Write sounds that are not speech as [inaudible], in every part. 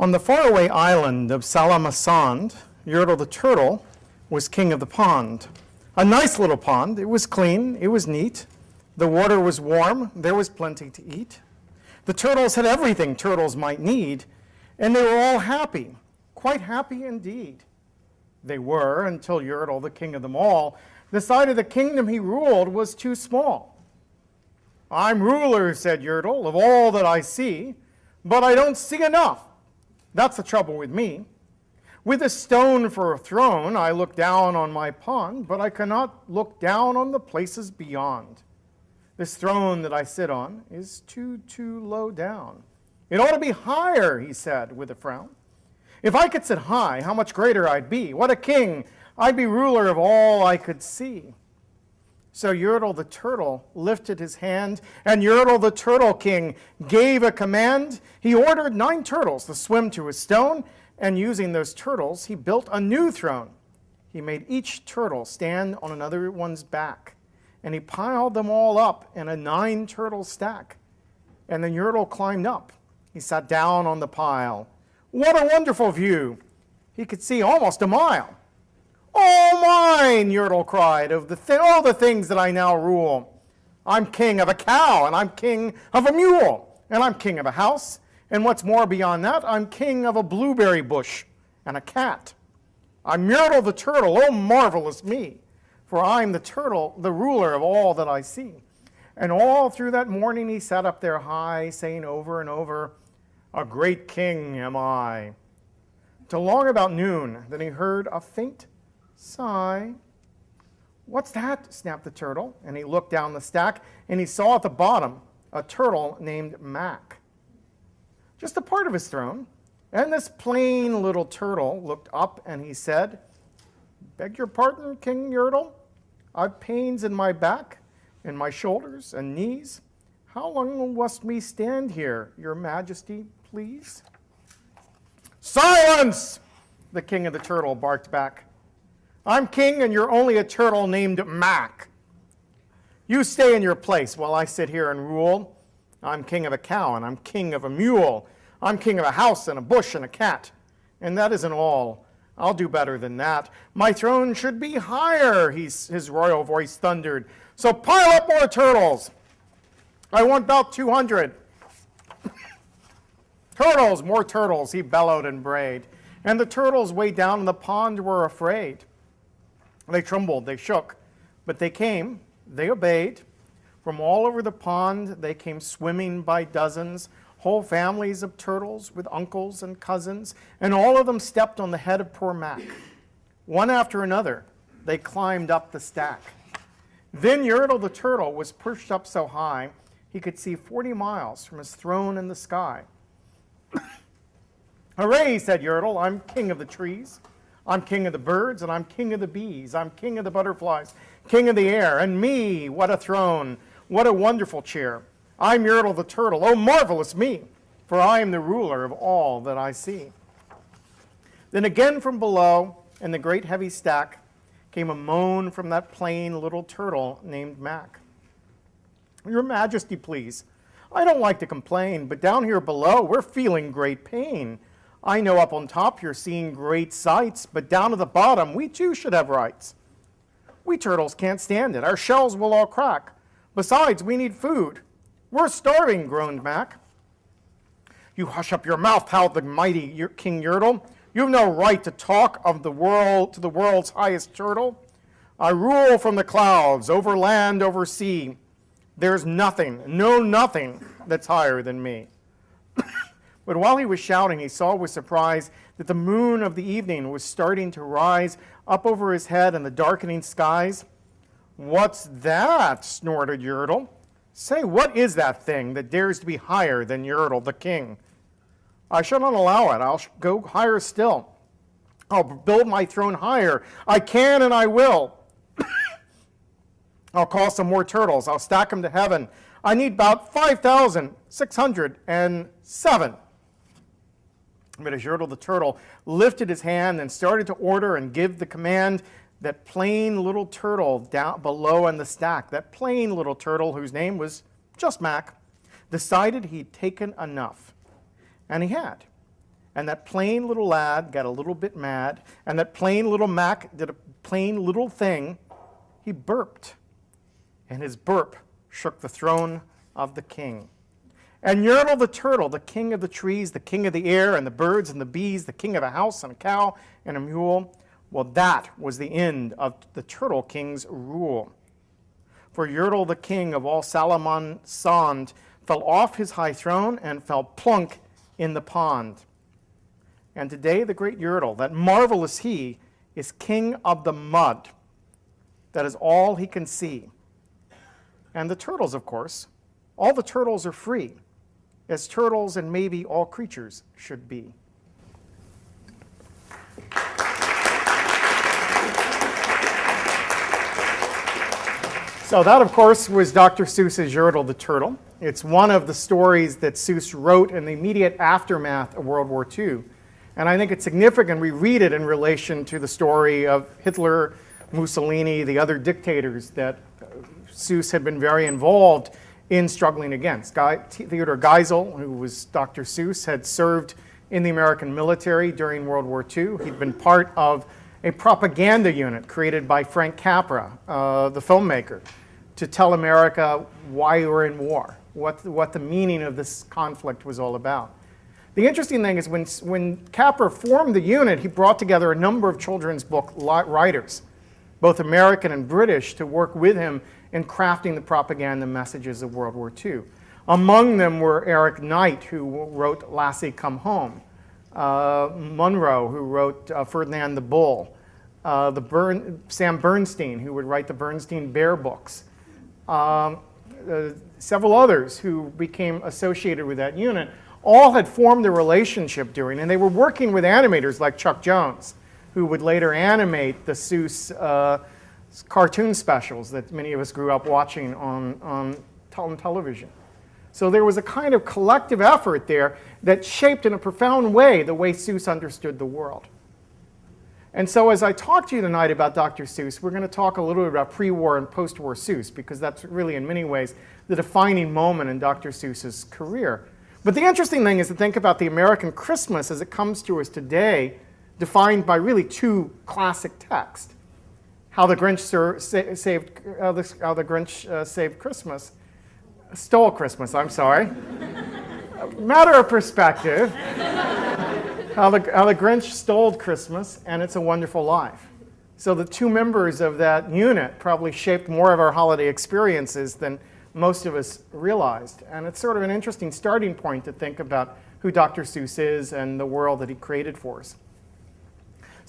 On the faraway island of Sala-ma-Sond, Yertle the turtle was king of the pond. A nice little pond. It was clean. It was neat. The water was warm. There was plenty to eat. The turtles had everything turtles might need, and they were all happy, quite happy indeed. They were until Yertle, the king of them all, decided the kingdom he ruled was too small. I'm ruler, said Yertle, of all that I see, but I don't see enough. That's the trouble with me. With a stone for a throne, I look down on my pond, but I cannot look down on the places beyond. This throne that I sit on is too, too low down. It ought to be higher, he said with a frown. If I could sit high, how much greater I'd be. What a king! I'd be ruler of all I could see. So Yertle the turtle lifted his hand, and Yertle the turtle king gave a command. He ordered nine turtles to swim to a stone, and using those turtles, he built a new throne. He made each turtle stand on another one's back, and he piled them all up in a nine turtle stack. And then Yertle climbed up. He sat down on the pile. What a wonderful view! He could see almost a mile. All mine, Yertle cried, of the th all the things that I now rule. I'm king of a cow, and I'm king of a mule, and I'm king of a house, and what's more beyond that, I'm king of a blueberry bush and a cat. I'm Yertle the turtle, oh marvelous me, for I'm the turtle, the ruler of all that I see. And all through that morning he sat up there high, saying over and over, a great king am I. Till long about noon, then he heard a faint sigh. What's that? snapped the turtle, and he looked down the stack, and he saw at the bottom a turtle named Mack. Just a part of his throne. And this plain little turtle looked up and he said, Beg your pardon, King Yertle. I've pains in my back, in my shoulders and knees. How long must me stand here, your majesty, please? Silence! The king of the turtle barked back. I'm king and you're only a turtle named Mack. You stay in your place while I sit here and rule. I'm king of a cow and I'm king of a mule. I'm king of a house and a bush and a cat. And that isn't all. I'll do better than that. My throne should be higher, he's, his royal voice thundered. So pile up more turtles. I want about 200. [coughs] turtles, more turtles, he bellowed and brayed. And the turtles way down in the pond were afraid. They trembled, they shook, but they came, they obeyed. From all over the pond, they came swimming by dozens, whole families of turtles with uncles and cousins, and all of them stepped on the head of poor Mack. One after another, they climbed up the stack. Then Yertle the turtle was perched up so high he could see 40 miles from his throne in the sky. [coughs] Hooray, said Yertle, I'm king of the trees. I'm king of the birds, and I'm king of the bees. I'm king of the butterflies, king of the air. And me, what a throne, what a wonderful chair. I'm Yertle the turtle. Oh, marvelous me, for I am the ruler of all that I see. Then again from below, in the great heavy stack, came a moan from that plain little turtle named Mack. Your Majesty, please. I don't like to complain, but down here below, we're feeling great pain. I know up on top you're seeing great sights, but down at the bottom, we too should have rights. We turtles can't stand it. Our shells will all crack. Besides, we need food. We're starving, groaned Mack. You hush up your mouth, howled the mighty King Yertle. You've no right to talk of the world to the world's highest turtle. I rule from the clouds, over land, over sea. There's nothing, no nothing that's higher than me. But while he was shouting, he saw with surprise that the moon of the evening was starting to rise up over his head in the darkening skies. What's that? snorted Yertle. Say, what is that thing that dares to be higher than Yertle the king? I shall not allow it. I'll go higher still. I'll build my throne higher. I can and I will. [coughs] I'll call some more turtles. I'll stack them to heaven. I need about 5,607. Yertle the turtle lifted his hand and started to order and give the command, that plain little turtle down below in the stack, that plain little turtle whose name was just Mack, decided he'd taken enough. And he had. And that plain little lad got a little bit mad, and that plain little Mack did a plain little thing. He burped, and his burp shook the throne of the king. And Yertle the turtle, the king of the trees, the king of the air, and the birds and the bees, the king of a house and a cow and a mule, well, that was the end of the turtle king's rule. For Yertle the king of all Sala-ma-Sond fell off his high throne and fell plunk in the pond. And today the great Yertle, that marvelous he, is king of the mud. That is all he can see. And the turtles, of course, all the turtles are free, as turtles and maybe all creatures should be. So that, of course, was Dr. Seuss's Yertle the Turtle. It's one of the stories that Seuss wrote in the immediate aftermath of World War II. And I think it's significant we read it in relation to the story of Hitler, Mussolini, the other dictators that Seuss had been very involved in struggling against. Guy, Theodore Geisel, who was Dr. Seuss, had served in the American military during World War II. He'd been part of a propaganda unit created by Frank Capra, uh, the filmmaker, to tell America why we were in war, what, what the meaning of this conflict was all about. The interesting thing is when, when Capra formed the unit, he brought together a number of children's book writers, both American and British, to work with him in crafting the propaganda messages of World War II. Among them were Eric Knight, who wrote Lassie Come Home, uh, Munro, who wrote uh, Ferdinand the Bull, uh, the Bern, Sam Berenstain, who would write the Berenstain Bear books, um, uh, several others who became associated with that unit, all had formed a relationship during, and they were working with animators like Chuck Jones, who would later animate the Seuss uh, cartoon specials that many of us grew up watching on, on, on television. So there was a kind of collective effort there that shaped in a profound way the way Seuss understood the world. And so as I talk to you tonight about Dr. Seuss, we're going to talk a little bit about pre-war and post-war Seuss, because that's really, in many ways, the defining moment in Dr. Seuss's career. But the interesting thing is to think about the American Christmas as it comes to us today, defined by really two classic texts. How the Grinch saved, uh, the, how the Grinch uh, saved Christmas, stole Christmas, I'm sorry. [laughs] Matter of perspective how, the, how the Grinch stole Christmas and It's a Wonderful Life. So the two members of that unit probably shaped more of our holiday experiences than most of us realized. And it's sort of an interesting starting point to think about who Dr. Seuss is and the world that he created for us.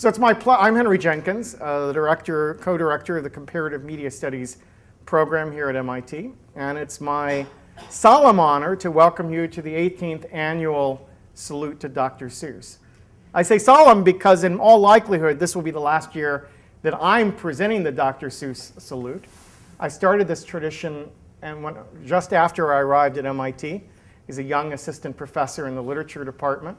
So it's my I'm Henry Jenkins, uh, the director, co-director of the Comparative Media Studies program here at MIT. And it's my solemn honor to welcome you to the 18th annual salute to Dr. Seuss. I say solemn because in all likelihood, this will be the last year that I'm presenting the Dr. Seuss salute. I started this tradition and when, just after I arrived at MIT. He's a young assistant professor in the literature department.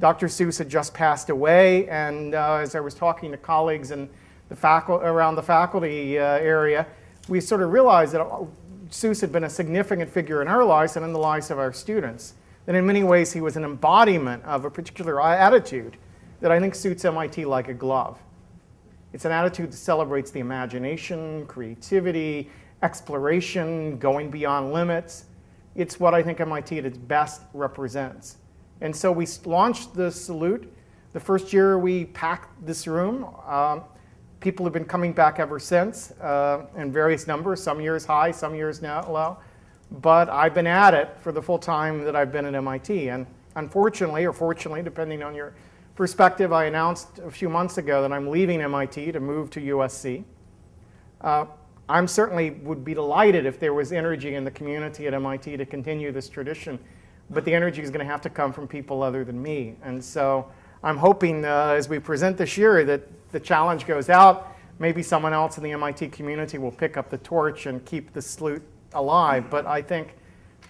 Dr. Seuss had just passed away, and uh, as I was talking to colleagues in the faculty, around the faculty uh, area, we sort of realized that uh, Seuss had been a significant figure in our lives and in the lives of our students that in many ways he was an embodiment of a particular attitude that I think suits MIT like a glove. It's an attitude that celebrates the imagination, creativity, exploration, going beyond limits. It's what I think MIT at its best represents. And so we launched the salute. The first year we packed this room. Um, people have been coming back ever since uh, in various numbers, some years high, some years now low but I've been at it for the full time that I've been at MIT. And unfortunately, or fortunately, depending on your perspective, I announced a few months ago that I'm leaving MIT to move to USC. Uh, I'm certainly would be delighted if there was energy in the community at MIT to continue this tradition, but the energy is going to have to come from people other than me. And so I'm hoping uh, as we present this year that the challenge goes out. Maybe someone else in the MIT community will pick up the torch and keep the salute alive, but I think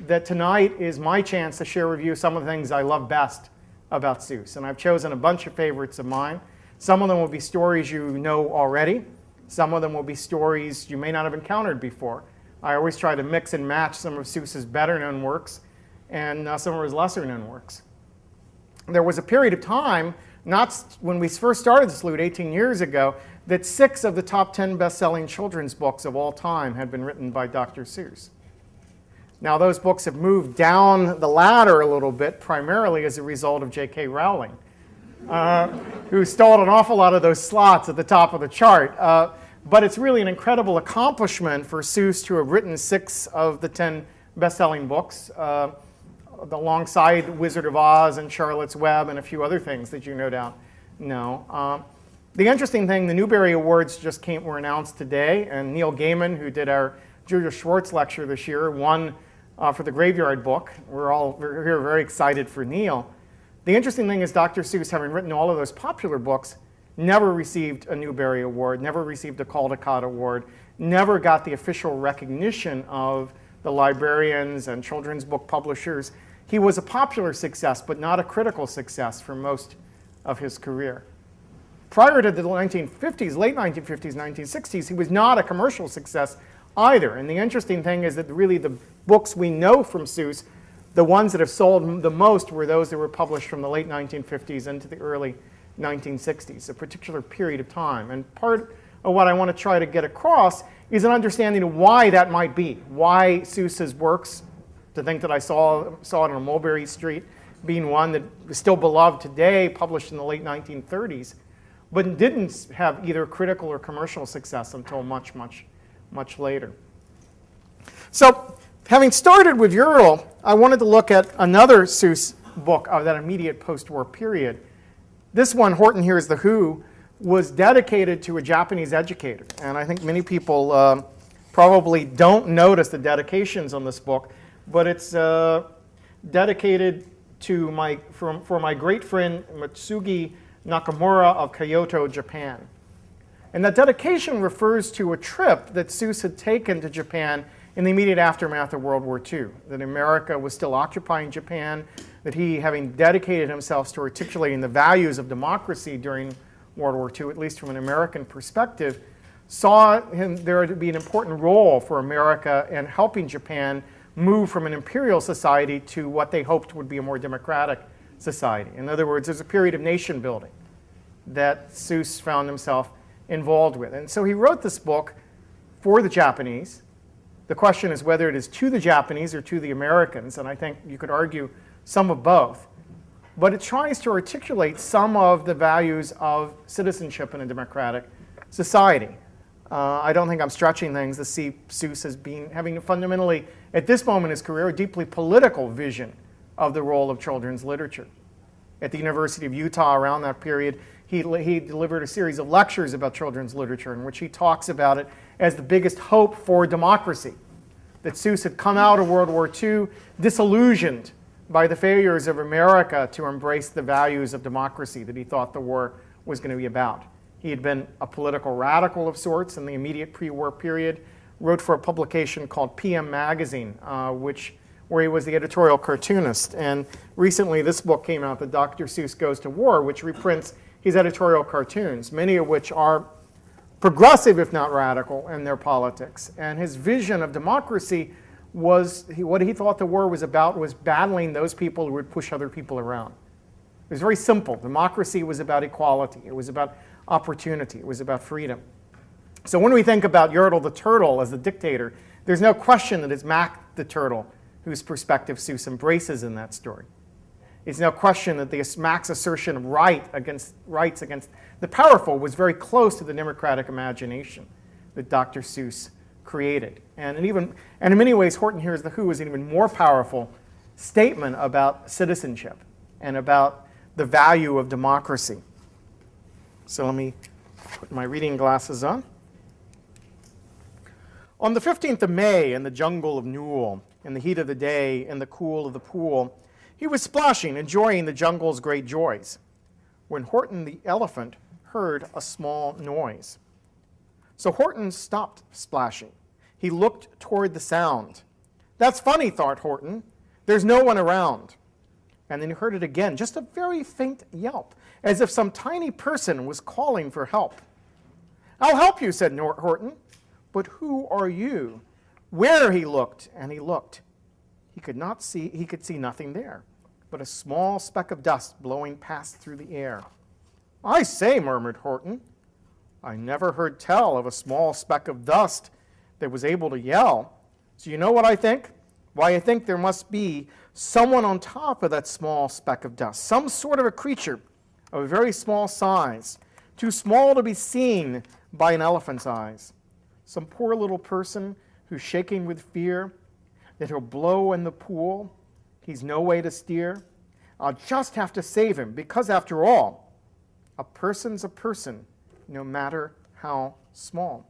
that tonight is my chance to share with you some of the things I love best about Seuss. And I've chosen a bunch of favorites of mine. Some of them will be stories you know already. Some of them will be stories you may not have encountered before. I always try to mix and match some of Seuss's better known works and uh, some of his lesser known works. there was a period of time, not when we first started this loot 18 years ago, that six of the top 10 best-selling children's books of all time had been written by Dr. Seuss. Now those books have moved down the ladder a little bit, primarily as a result of J.K. Rowling, uh, who stole an awful lot of those slots at the top of the chart. Uh, but it's really an incredible accomplishment for Seuss to have written six of the 10 best-selling books, uh, alongside Wizard of Oz and Charlotte's Web and a few other things that you no doubt know. Um, the interesting thing, the Newbery Awards just came, were announced today, and Neil Gaiman, who did our Julius Schwartz lecture this year, won uh, for the Graveyard book. We're all here very excited for Neil. The interesting thing is Dr. Seuss, having written all of those popular books, never received a Newbery Award, never received a Caldecott Award, never got the official recognition of the librarians and children's book publishers. He was a popular success, but not a critical success for most of his career. Prior to the 1950s, late 1950s, 1960s, he was not a commercial success either. And the interesting thing is that really the books we know from Seuss, the ones that have sold the most were those that were published from the late 1950s into the early 1960s, a particular period of time. And part of what I want to try to get across is an understanding of why that might be, why Seuss's works, to think that I saw, saw it on Mulberry Street, being one that is still beloved today, published in the late 1930s, but didn't have either critical or commercial success until much, much, much later. So having started with Yertle, I wanted to look at another Seuss book of that immediate post-war period. This one, Horton Hears the Who, was dedicated to a Japanese educator. And I think many people uh, probably don't notice the dedications on this book, but it's uh, dedicated to my, for, for my great friend Mitsugi Nakamura of Kyoto, Japan. And that dedication refers to a trip that Seuss had taken to Japan in the immediate aftermath of World War II, that America was still occupying Japan, that he, having dedicated himself to articulating the values of democracy during World War II, at least from an American perspective, saw him, there to be an important role for America in helping Japan move from an imperial society to what they hoped would be a more democratic society. In other words, there's a period of nation building that Seuss found himself involved with. And so he wrote this book for the Japanese. The question is whether it is to the Japanese or to the Americans, and I think you could argue some of both. But it tries to articulate some of the values of citizenship in a democratic society. Uh, I don't think I'm stretching things to see Seuss as being, having fundamentally, at this moment in his career, a deeply political vision of the role of children's literature. At the University of Utah around that period, he, he delivered a series of lectures about children's literature in which he talks about it as the biggest hope for democracy. That Seuss had come out of World War II disillusioned by the failures of America to embrace the values of democracy that he thought the war was going to be about. He had been a political radical of sorts in the immediate pre-war period, wrote for a publication called PM Magazine, uh, which where he was the editorial cartoonist. And recently this book came out, The Dr. Seuss Goes to War, which reprints his editorial cartoons, many of which are progressive, if not radical, in their politics. And his vision of democracy was, he, what he thought the war was about was battling those people who would push other people around. It was very simple. Democracy was about equality. It was about opportunity. It was about freedom. So when we think about Yertle the turtle as the dictator, there's no question that it's Mack the turtle whose perspective Seuss embraces in that story. It's no question that the Mack's assertion of right against, rights against the powerful was very close to the democratic imagination that Dr. Seuss created. And, in even, and in many ways, Horton Hears the Who is an even more powerful statement about citizenship and about the value of democracy. So let me put my reading glasses on. On the 15th of May in the jungle of Nool, in the heat of the day, in the cool of the pool, he was splashing, enjoying the jungle's great joys, when Horton the elephant heard a small noise. So Horton stopped splashing. He looked toward the sound. That's funny, thought Horton. There's no one around. And then he heard it again, just a very faint yelp, as if some tiny person was calling for help. I'll help you, said Horton. But who are you? Where he looked, and he looked. He could not see, he could see nothing there. but a small speck of dust blowing past through the air. I say, murmured Horton, I never heard tell of a small speck of dust that was able to yell. So you know what I think? Why, I think there must be someone on top of that small speck of dust, some sort of a creature of a very small size, too small to be seen by an elephant's eyes. Some poor little person who's shaking with fear that he'll blow in the pool. He's no way to steer. I'll just have to save him because, after all, a person's a person, no matter how small.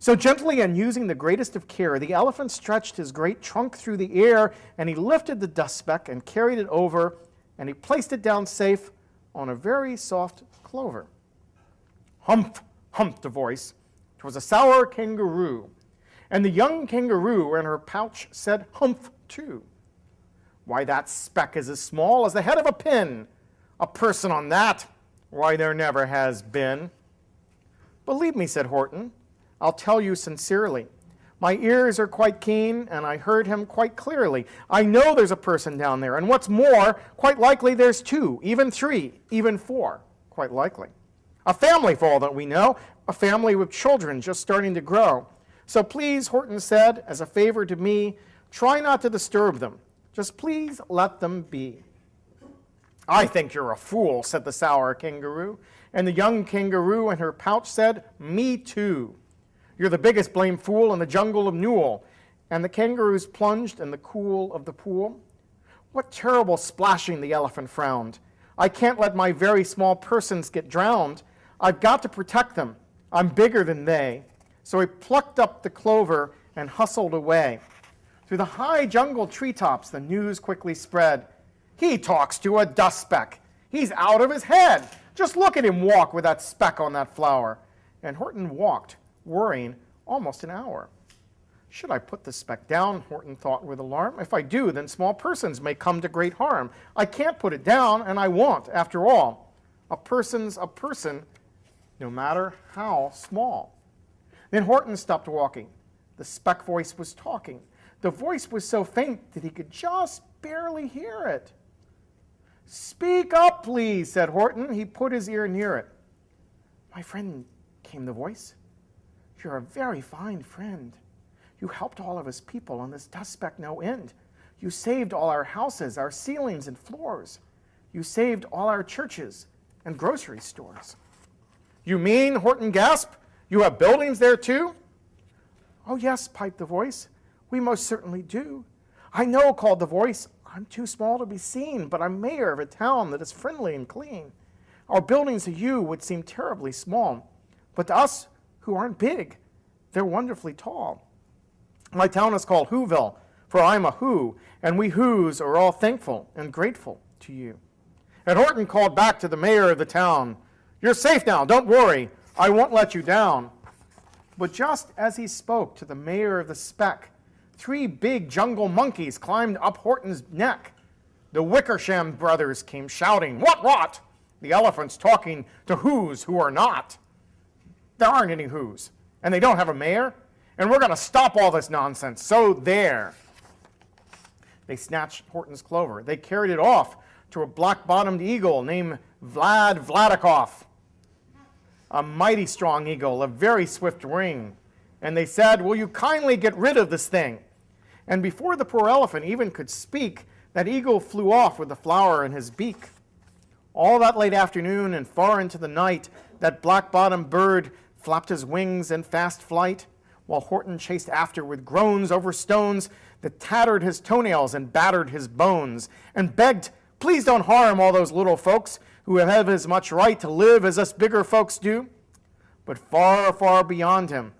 So gently and using the greatest of care, the elephant stretched his great trunk through the air, and he lifted the dust speck and carried it over, and he placed it down safe on a very soft clover. Humph, humphed a voice. 'Twas a sour kangaroo. And the young kangaroo in her pouch said humph too. Why, that speck is as small as the head of a pin. A person on that, why, there never has been. Believe me, said Horton, I'll tell you sincerely. My ears are quite keen, and I heard him quite clearly. I know there's a person down there, and what's more, quite likely there's two, even three, even four, quite likely. A family, for all that we know, a family with children just starting to grow. So please, Horton said, as a favor to me, try not to disturb them. Just please let them be. I think you're a fool, said the sour kangaroo. And the young kangaroo in her pouch said, Me too. You're the biggest blame fool in the jungle of Nool. And the kangaroos plunged in the cool of the pool. What terrible splashing, the elephant frowned. I can't let my very small persons get drowned. I've got to protect them. I'm bigger than they. So he plucked up the clover and hustled away. Through the high jungle treetops, the news quickly spread. He talks to a dust speck. He's out of his head. Just look at him walk with that speck on that flower. And Horton walked, worrying, almost an hour. Should I put the speck down, Horton thought with alarm. If I do, then small persons may come to great harm. I can't put it down, and I won't, after all. A person's a person, no matter how small. Then Horton stopped walking. The speck voice was talking. The voice was so faint that he could just barely hear it. Speak up, please, said Horton. He put his ear near it. My friend, came the voice. You're a very fine friend. You helped all of us people on this dust speck no end. You saved all our houses, our ceilings and floors. You saved all our churches and grocery stores. You mean, Horton gasped, you have buildings there too? Oh, yes, piped the voice. We most certainly do. I know, called the voice. I'm too small to be seen, but I'm mayor of a town that is friendly and clean. Our buildings to you would seem terribly small, but to us who aren't big, they're wonderfully tall. My town is called Whoville, for I'm a Who, and we Whos are all thankful and grateful to you. And Horton called back to the mayor of the town, You're safe now, don't worry. I won't let you down. But just as he spoke to the mayor of the speck, three big jungle monkeys climbed up Horton's neck. The Wickersham brothers came shouting, What, what? The elephant's talking to who's who are not. There aren't any who's, and they don't have a mayor, and we're going to stop all this nonsense. So there. They snatched Horton's clover. They carried it off to a black-bottomed eagle named Vlad Vlad-i-koff a mighty strong eagle, a very swift wing. And they said, Will you kindly get rid of this thing? And before the poor elephant even could speak, that eagle flew off with the flower in his beak. All that late afternoon and far into the night, that black-bottomed bird flapped his wings in fast flight, while Horton chased after with groans over stones that tattered his toenails and battered his bones, and begged, Please don't harm all those little folks who have as much right to live as us bigger folks do. But far, far beyond him,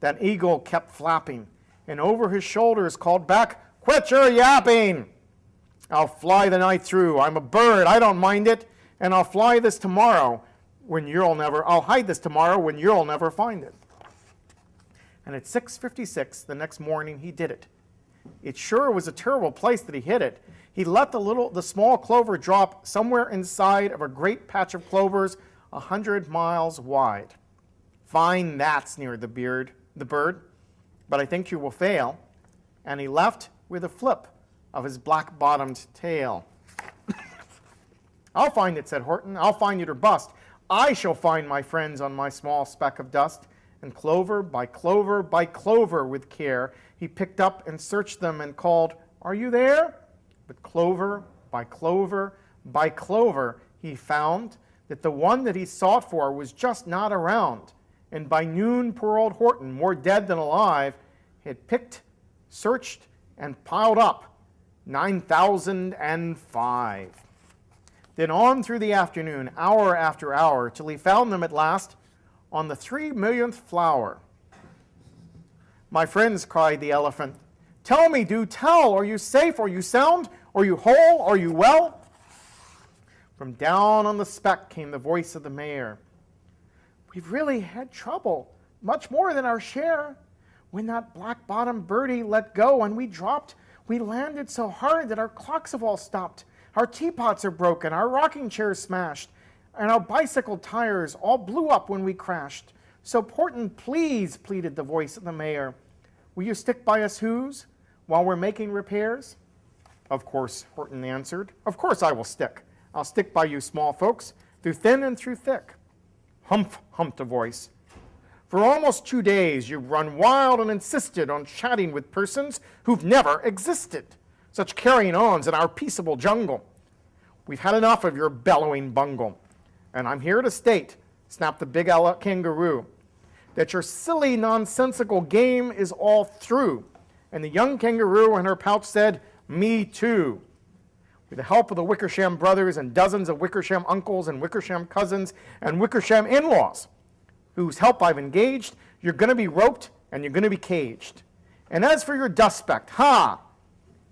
that eagle kept flapping, and over his shoulders called back, Quit your yapping! I'll fly the night through. I'm a bird. I don't mind it. And I'll fly this tomorrow when you'll never, I'll hide this tomorrow when you'll never find it. And at 6.56 the next morning, he did it. It sure was a terrible place that he hid it. He let the little, the small clover drop somewhere inside of a great patch of clovers a hundred miles wide. Find that's near the beard, the bird, but I think you will fail. And he left with a flip of his black-bottomed tail. I'll find it, said Horton. I'll find it or bust. I shall find my friends on my small speck of dust. And clover by clover by clover with care, he picked up and searched them and called, Are you there? But clover by clover by clover, he found that the one that he sought for was just not around. And by noon, poor old Horton, more dead than alive, had picked, searched, and piled up 9,005. Then on through the afternoon, hour after hour, till he found them at last on the three millionth flower. My friends, cried the elephant, tell me, do tell, are you safe, are you sound, are you whole, are you well? From down on the speck came the voice of the mayor. We've really had trouble, much more than our share. When that black-bottomed birdie let go and we dropped, we landed so hard that our clocks have all stopped. Our teapots are broken, our rocking chairs smashed, and our bicycle tires all blew up when we crashed. So Horton, please, pleaded the voice of the mayor, will you stick by us who's while we're making repairs? Of course, Horton answered, of course I will stick. I'll stick by you small folks, through thin and through thick. Humph, humped a voice. For almost two days you've run wild and insisted on chatting with persons who've never existed. Such carrying ons in our peaceable jungle. We've had enough of your bellowing bungle. And I'm here to state, snapped the big kangaroo, that your silly nonsensical game is all through. And the young kangaroo in her pouch said, me too. With the help of the Wickersham brothers and dozens of Wickersham uncles and Wickersham cousins and Wickersham in-laws, whose help I've engaged, you're going to be roped and you're going to be caged. And as for your dust speck, ha,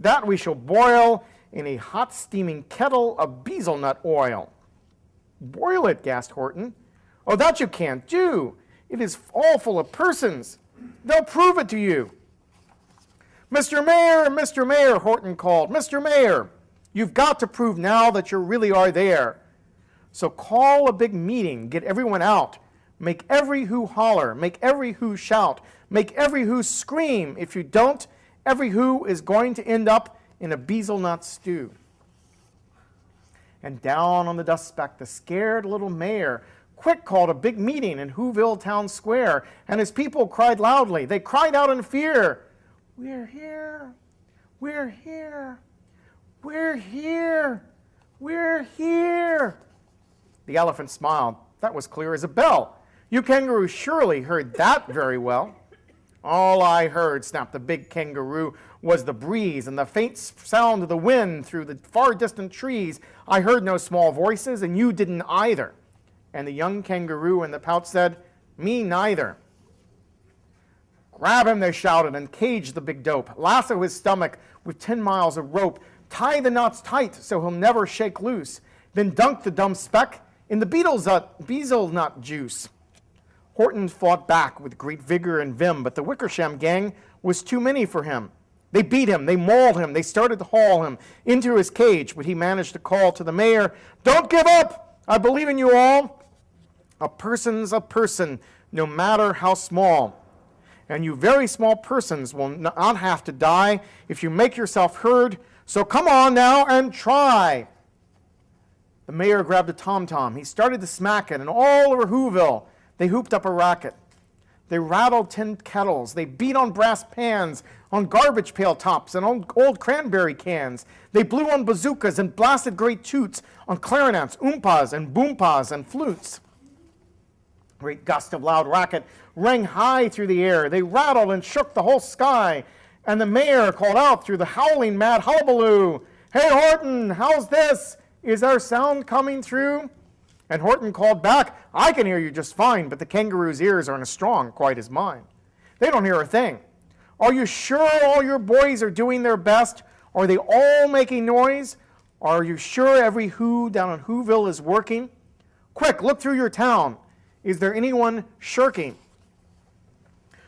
that we shall boil in a hot steaming kettle of Beezle-Nut oil. Boil it, gasped Horton. Oh, that you can't do. It is all full of persons. They'll prove it to you. Mr. Mayor, Mr. Mayor, Horton called. Mr. Mayor, you've got to prove now that you really are there. So call a big meeting, get everyone out. Make every who holler, make every who shout, make every who scream. If you don't, every who is going to end up in a Beezle-Nut stew. And down on the dust speck, the scared little mayor quick called a big meeting in Whoville Town Square, and his people cried loudly. They cried out in fear, We're here, we're here, we're here, we're here. The elephant smiled. That was clear as a bell. You kangaroos surely heard that very well. All I heard, snapped the big kangaroo, was the breeze and the faint sound of the wind through the far distant trees. I heard no small voices, and you didn't either. And the young kangaroo in the pouch said, Me neither. Grab him, they shouted, and cage the big dope. Lasso his stomach with 10 miles of rope. Tie the knots tight so he'll never shake loose. Then dunk the dumb speck in the beetle's nut, uh, Beezle-Nut juice. Horton fought back with great vigor and vim, but the Wickersham gang was too many for him. They beat him, they mauled him, they started to haul him into his cage, but he managed to call to the mayor, Don't give up! I believe in you all. A person's a person, no matter how small. And you very small persons will not have to die if you make yourself heard, so come on now and try. The mayor grabbed a tom-tom. He started to smack it, and all over Whoville, they hooped up a racket. They rattled tin kettles. They beat on brass pans, on garbage pail tops, and on old cranberry cans. They blew on bazookas and blasted great toots on clarinets, oompas, and boompas, and flutes. Great gust of loud racket rang high through the air. They rattled and shook the whole sky. And the mayor called out through the howling mad hullabaloo, Hey Horton, how's this? Is our sound coming through? And Horton called back, I can hear you just fine, but the kangaroo's ears aren't as strong quite as mine. They don't hear a thing. Are you sure all your boys are doing their best? Are they all making noise? Are you sure every who down in Whoville is working? Quick, look through your town. Is there anyone shirking?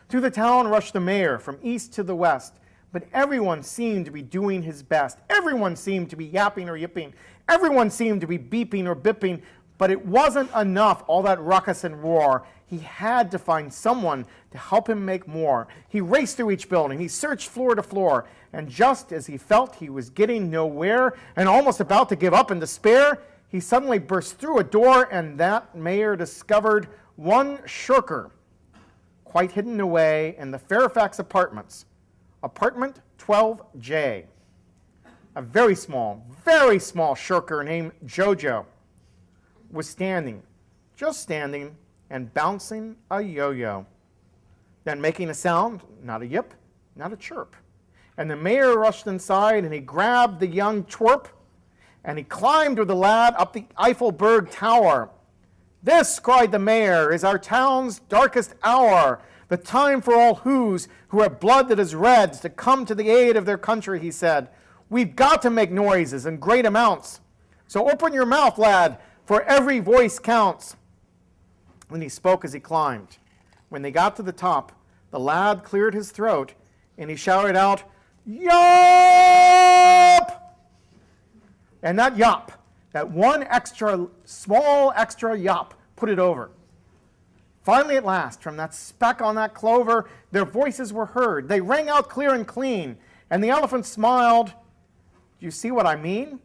Through the town rushed the mayor from east to the west, but everyone seemed to be doing his best. Everyone seemed to be yapping or yipping. Everyone seemed to be beeping or bipping but it wasn't enough, all that ruckus and roar. He had to find someone to help him make more. He raced through each building. He searched floor to floor. And just as he felt he was getting nowhere and almost about to give up in despair, he suddenly burst through a door, and that mayor discovered one shirker quite hidden away in the Fairfax apartments, apartment 12J. A very small, very small shirker named Jojo was standing, just standing, and bouncing a yo yo. Then making a sound, not a yip, not a chirp. And the mayor rushed inside and he grabbed the young twerp and he climbed with the lad up the Eiffelberg Tower. This, cried the mayor, is our town's darkest hour, the time for all whos who have blood that is red to come to the aid of their country, he said. We've got to make noises in great amounts. So open your mouth, lad, for every voice counts. And he spoke as he climbed. When they got to the top, the lad cleared his throat and he shouted out, Yop! And that yop, that one extra, small extra yop, put it over. Finally, at last, from that speck on that clover, their voices were heard. They rang out clear and clean, and the elephant smiled. Do you see what I mean?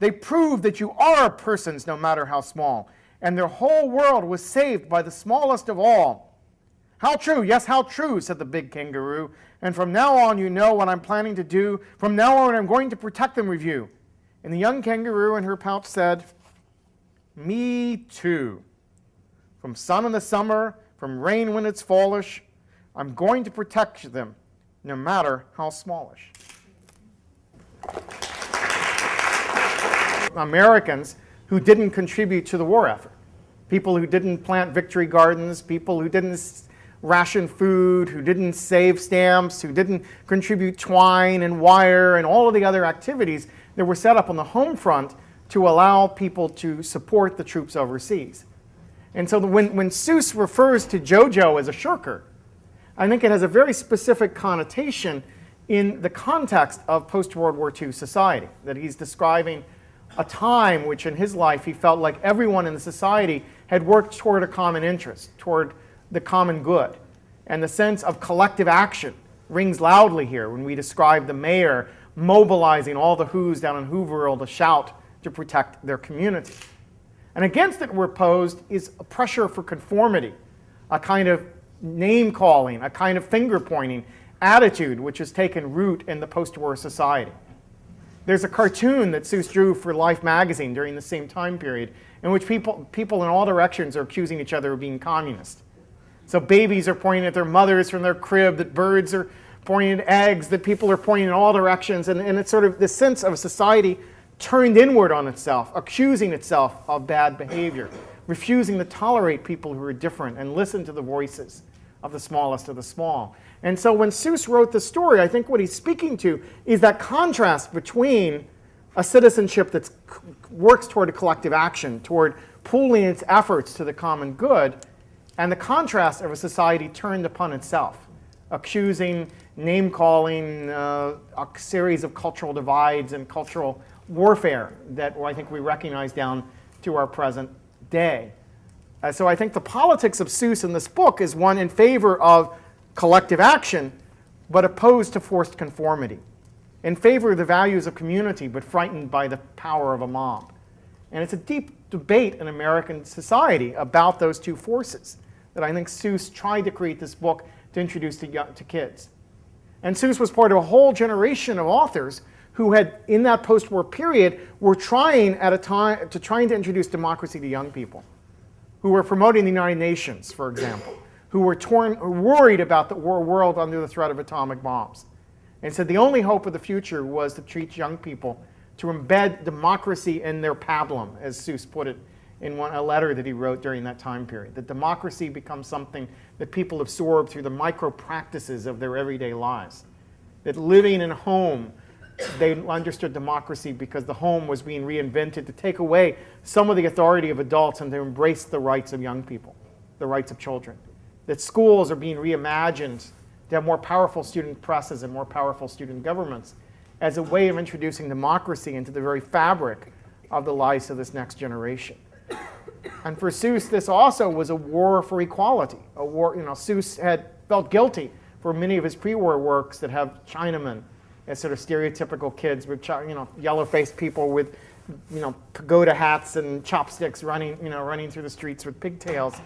They prove that you are persons, no matter how small, and their whole world was saved by the smallest of all. How true, yes, how true, said the big kangaroo. And from now on, you know what I'm planning to do. From now on, I'm going to protect them with you. And the young kangaroo in her pouch said, Me too. From sun in the summer, from rain when it's fallish, I'm going to protect them, no matter how smallish. Americans who didn't contribute to the war effort. People who didn't plant victory gardens, people who didn't ration food, who didn't save stamps, who didn't contribute twine and wire and all of the other activities that were set up on the home front to allow people to support the troops overseas. And so when, when Seuss refers to Jojo as a shirker, I think it has a very specific connotation in the context of post-World War II society, that he's describing a time which in his life he felt like everyone in the society had worked toward a common interest, toward the common good. And the sense of collective action rings loudly here when we describe the mayor mobilizing all the Who's down in Whoville to shout to protect their community. And against it we're posed is a pressure for conformity, a kind of name calling, a kind of finger pointing attitude which has taken root in the post-war society. There's a cartoon that Seuss drew for Life magazine during the same time period in which people, people in all directions are accusing each other of being communist. So babies are pointing at their mothers from their crib, that birds are pointing at eggs, that people are pointing in all directions, and, and it's sort of this sense of a society turned inward on itself, accusing itself of bad behavior, refusing to tolerate people who are different and listen to the voices of the smallest of the small. And so when Seuss wrote the story, I think what he's speaking to is that contrast between a citizenship that works toward a collective action, toward pooling its efforts to the common good, and the contrast of a society turned upon itself, accusing, name-calling, uh, a series of cultural divides and cultural warfare that I think we recognize down to our present day. Uh, so I think the politics of Seuss in this book is one in favor of collective action, but opposed to forced conformity, in favor of the values of community, but frightened by the power of a mob. And it's a deep debate in American society about those two forces that I think Seuss tried to create this book to introduce to, to kids. And Seuss was part of a whole generation of authors who had, in that post-war period, were trying at a time to trying to introduce democracy to young people, who were promoting the United Nations, for example, who were torn, worried about the war world under the threat of atomic bombs, and said the only hope of the future was to teach young people to embed democracy in their pablum, as Seuss put it in one, a letter that he wrote during that time period. That democracy becomes something that people absorb through the micro practices of their everyday lives. That living in a home, they understood democracy because the home was being reinvented to take away some of the authority of adults and to embrace the rights of young people, the rights of children. That schools are being reimagined to have more powerful student presses and more powerful student governments as a way of introducing democracy into the very fabric of the lives of this next generation. And for Seuss, this also was a war for equality. A war, you know, Seuss had felt guilty for many of his pre-war works that have Chinamen as sort of stereotypical kids with, you know, yellow-faced people with you know, pagoda hats and chopsticks running, you know, running through the streets with pigtails.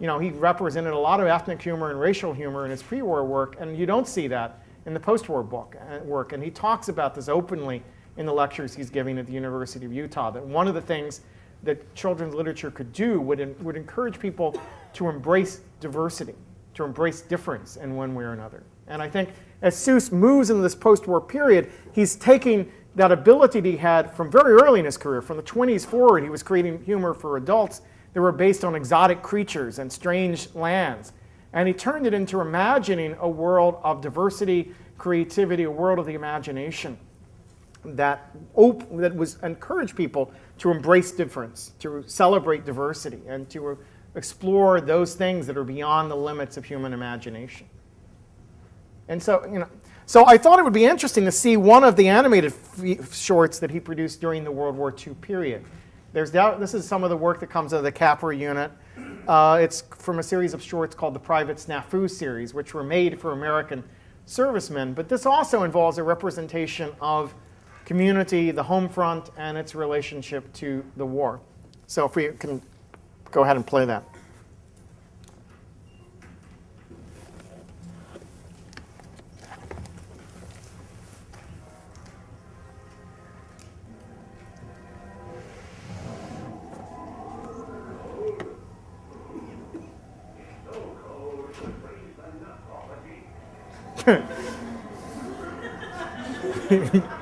You know, he represented a lot of ethnic humor and racial humor in his pre-war work, and you don't see that in the post-war book uh, work. And he talks about this openly in the lectures he's giving at the University of Utah, that one of the things that children's literature could do would, would encourage people to embrace diversity, to embrace difference in one way or another. And I think as Seuss moves into this post-war period, he's taking that ability that he had from very early in his career, from the 20s forward, he was creating humor for adults that were based on exotic creatures and strange lands. And he turned it into imagining a world of diversity, creativity, a world of the imagination that, op- that was encourage people to embrace difference, to celebrate diversity, and to explore those things that are beyond the limits of human imagination. And so, you know, so I thought it would be interesting to see one of the animated shorts that he produced during the World War II period. There's this is some of the work that comes out of the Capra unit. Uh, it's from a series of shorts called the Private Snafu series, which were made for American servicemen. But this also involves a representation of community, the home front, and its relationship to the war. So if we can go ahead and play that. [laughs]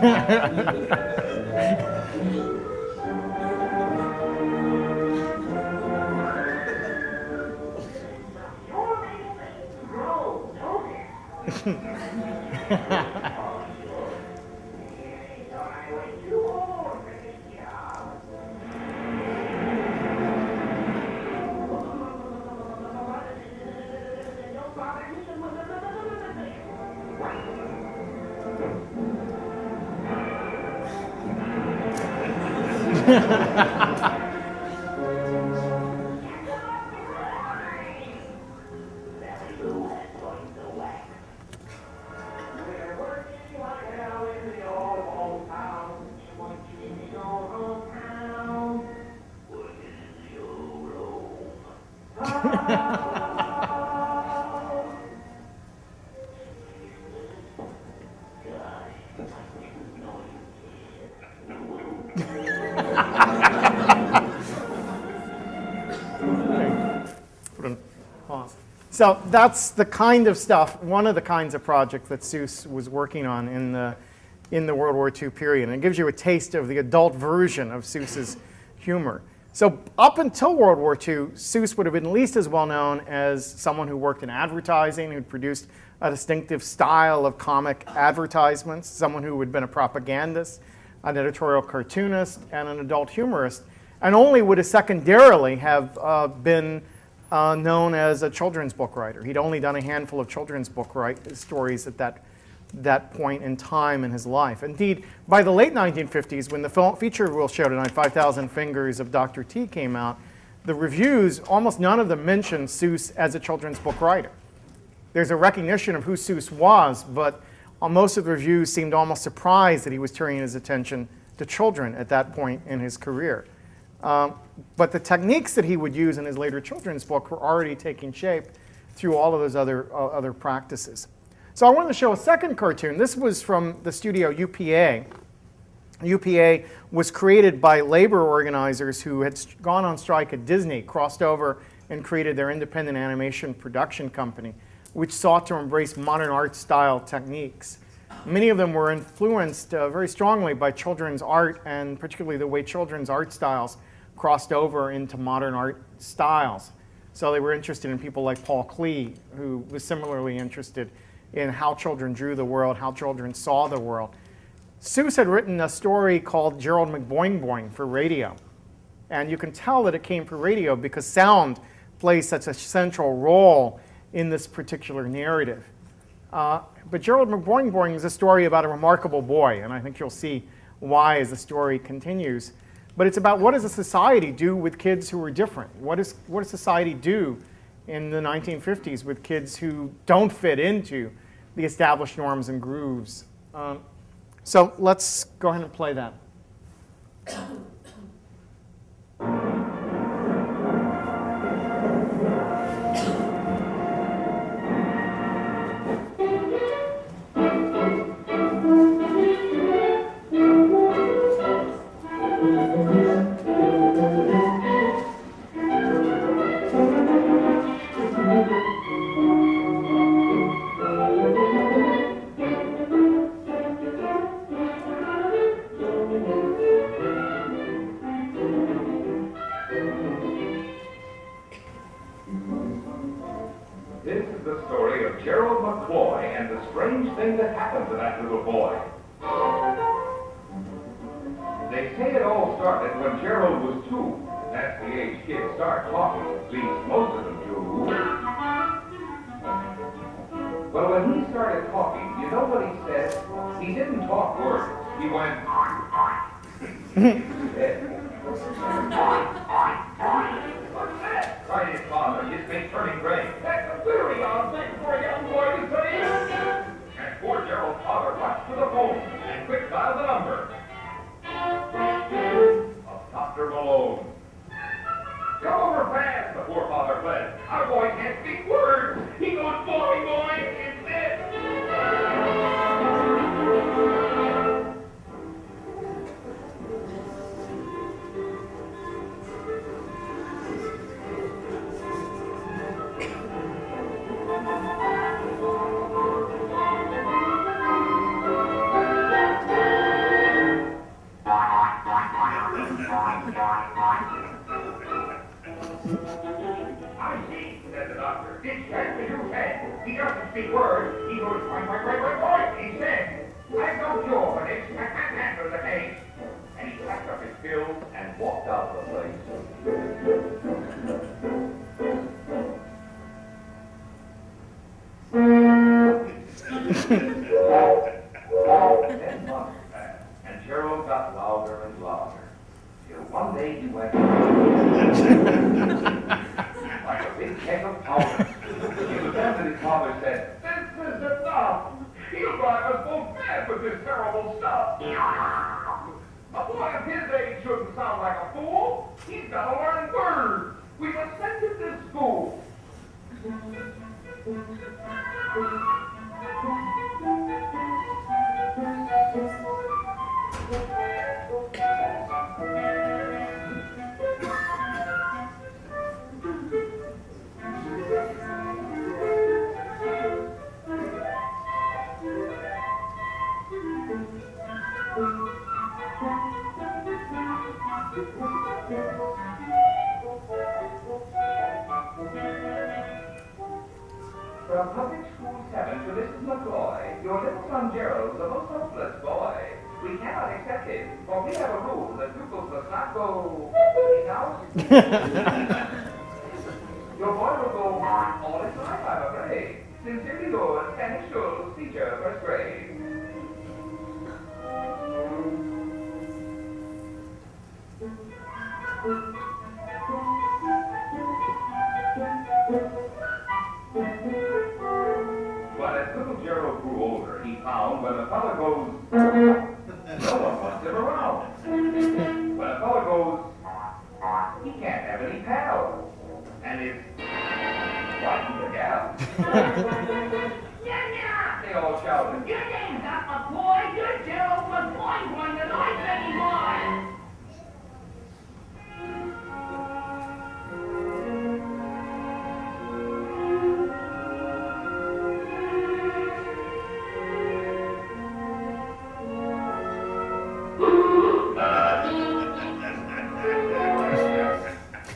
Ha ha ha. So that's the kind of stuff, one of the kinds of projects that Seuss was working on in the, in the World War II period. And it gives you a taste of the adult version of Seuss's humor. So up until World War II, Seuss would have been at least as well known as someone who worked in advertising, who'd produced a distinctive style of comic advertisements, someone who had been a propagandist, an editorial cartoonist, and an adult humorist, and only would have secondarily have uh, been uh, known as a children's book writer. He'd only done a handful of children's book write, stories at that, that point in time in his life. Indeed, by the late 1950s, when the film, feature we'll show tonight, 5,000 Fingers of Dr. T came out, the reviews, almost none of them mentioned Seuss as a children's book writer. There's a recognition of who Seuss was, but uh, most of the reviews seemed almost surprised that he was turning his attention to children at that point in his career. Um, but the techniques that he would use in his later children's book were already taking shape through all of those other, uh, other practices. So I wanted to show a second cartoon. This was from the studio UPA. UPA was created by labor organizers who had gone on strike at Disney, crossed over and created their independent animation production company, which sought to embrace modern art style techniques. Many of them were influenced uh, very strongly by children's art and particularly the way children's art styles crossed over into modern art styles. So they were interested in people like Paul Klee, who was similarly interested in how children drew the world, how children saw the world. Seuss had written a story called Gerald McBoing Boing for radio. And you can tell that it came for radio because sound plays such a central role in this particular narrative. Uh, but Gerald McBoing Boing is a story about a remarkable boy, and I think you'll see why as the story continues. But it's about what does a society do with kids who are different? What, is, what does society do in the 1950s with kids who don't fit into the established norms and grooves? Um, so let's go ahead and play that.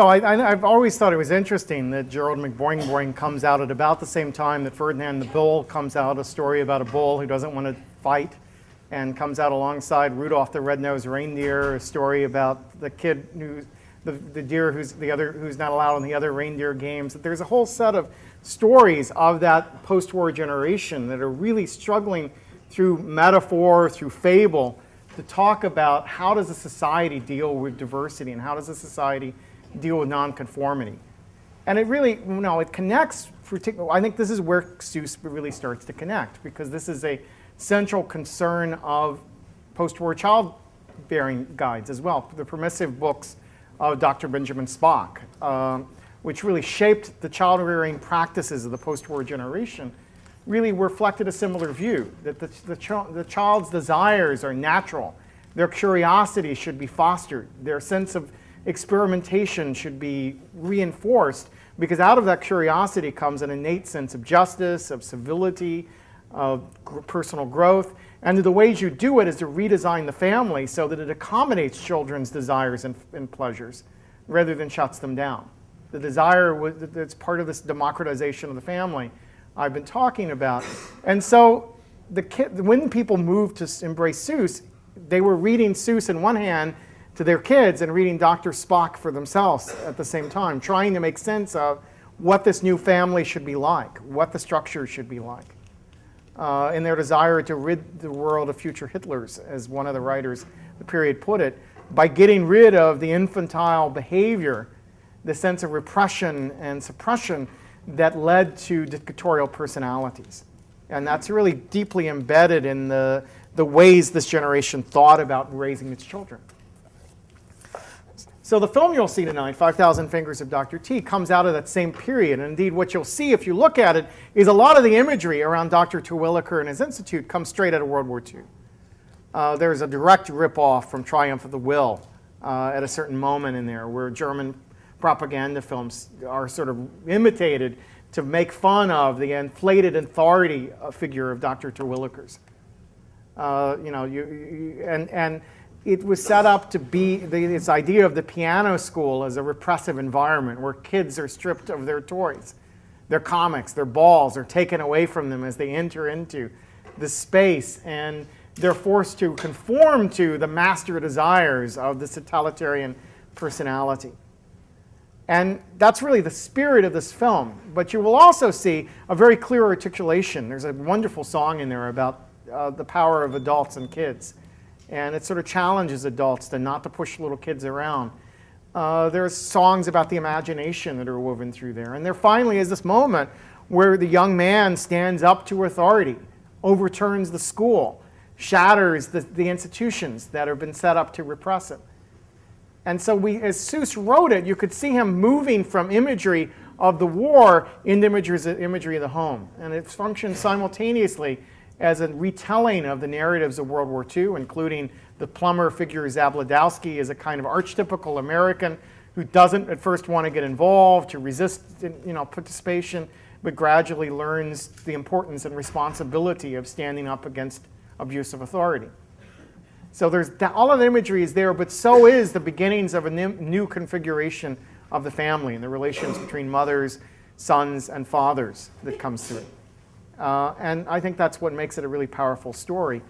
So I, have always thought it was interesting that Gerald McBoing-Boing comes out at about the same time that Ferdinand the Bull comes out, a story about a bull who doesn't want to fight, and comes out alongside Rudolph the Red-Nosed Reindeer, a story about the kid who, the, the deer who's the other who's not allowed in the other reindeer games. There's a whole set of stories of that post-war generation that are really struggling through metaphor, through fable, to talk about how does a society deal with diversity and how does a society deal with nonconformity. And it really, you know, it connects, I think this is where Seuss really starts to connect because this is a central concern of post-war childbearing guides as well, the permissive books of Dr. Benjamin Spock, um, which really shaped the child-rearing practices of the post-war generation, really reflected a similar view, that the, the, ch- the child's desires are natural, their curiosity should be fostered, their sense of experimentation should be reinforced, because out of that curiosity comes an innate sense of justice, of civility, of personal growth, and the ways you do it is to redesign the family so that it accommodates children's desires and, and pleasures rather than shuts them down. The desire that's part of this democratization of the family I've been talking about. And so the when people moved to embrace Seuss, they were reading Seuss in one hand to their kids and reading Dr. Spock for themselves at the same time, trying to make sense of what this new family should be like, what the structure should be like uh, in their desire to rid the world of future Hitlers, as one of the writers the period put it, by getting rid of the infantile behavior, the sense of repression and suppression that led to dictatorial personalities. And that's really deeply embedded in the, the ways this generation thought about raising its children. So the film you'll see tonight, 5,000 Fingers of Dr. T, comes out of that same period. And indeed, what you'll see if you look at it is a lot of the imagery around Dr. Terwilliger and his institute comes straight out of World War II. Uh, there's a direct ripoff from Triumph of the Will uh, at a certain moment in there where German propaganda films are sort of imitated to make fun of the inflated authority uh, figure of Dr. Terwilliger's. Uh, you know, you, you, and, and it was set up to be the, this idea of the piano school as a repressive environment where kids are stripped of their toys. Their comics, their balls are taken away from them as they enter into the space and they're forced to conform to the master desires of the totalitarian personality. And that's really the spirit of this film. But you will also see a very clear articulation. There's a wonderful song in there about uh, the power of adults and kids. And it sort of challenges adults to not to push little kids around. Uh, there's songs about the imagination that are woven through there. And there finally is this moment where the young man stands up to authority, overturns the school, shatters the, the institutions that have been set up to repress it. And so we, as Seuss wrote it, you could see him moving from imagery of the war into imagery of the home. And it functions simultaneously as a retelling of the narratives of World War II, including the plumber figure Zabladowski as a kind of archetypical American who doesn't at first want to get involved, to resist you know, participation, but gradually learns the importance and responsibility of standing up against abuse of authority. So there's all of the imagery is there, but so is the beginnings of a new, new configuration of the family and the relations between mothers, sons, and fathers that comes through. Uh, and I think that's what makes it a really powerful story.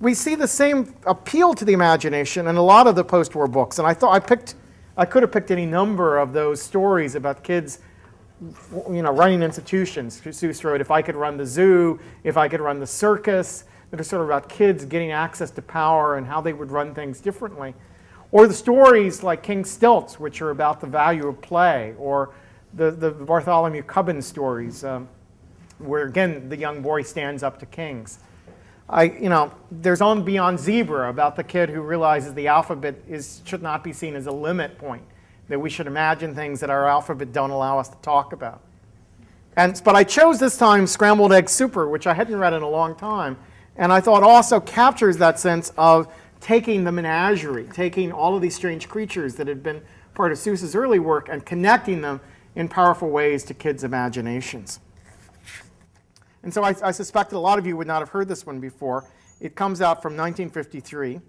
We see the same appeal to the imagination in a lot of the post-war books, and I thought I picked, I could have picked any number of those stories about kids, you know, running institutions. Seuss wrote, "If I could run the zoo, if I could run the circus," that are sort of about kids getting access to power and how they would run things differently. Or the stories like King Stilts, which are about the value of play, or the, the Bartholomew Cubbin stories, um, where again the young boy stands up to kings. I, you know, there's on Beyond Zebra about the kid who realizes the alphabet is, should not be seen as a limit point, that we should imagine things that our alphabet don't allow us to talk about. And, but I chose this time Scrambled Egg Super, which I hadn't read in a long time, and I thought also captures that sense of taking the menagerie, taking all of these strange creatures that had been part of Seuss's early work and connecting them in powerful ways to kids' imaginations. And so I, I suspect that a lot of you would not have heard this one before. It comes out from 1953.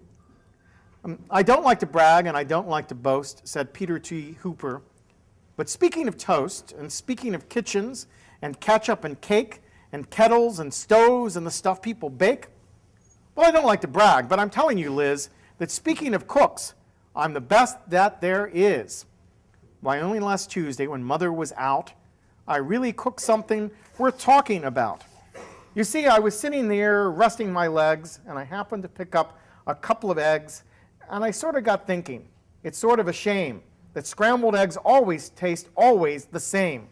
Um, I don't like to brag and I don't like to boast, said Peter T. Hooper. But speaking of toast and speaking of kitchens and ketchup and cake and kettles and stoves and the stuff people bake, well, I don't like to brag, but I'm telling you, Liz, that speaking of cooks, I'm the best that there is. Why, only last Tuesday, when Mother was out, I really cooked something worth talking about. You see, I was sitting there resting my legs, and I happened to pick up a couple of eggs, and I sort of got thinking. It's sort of a shame that scrambled eggs always taste always the same.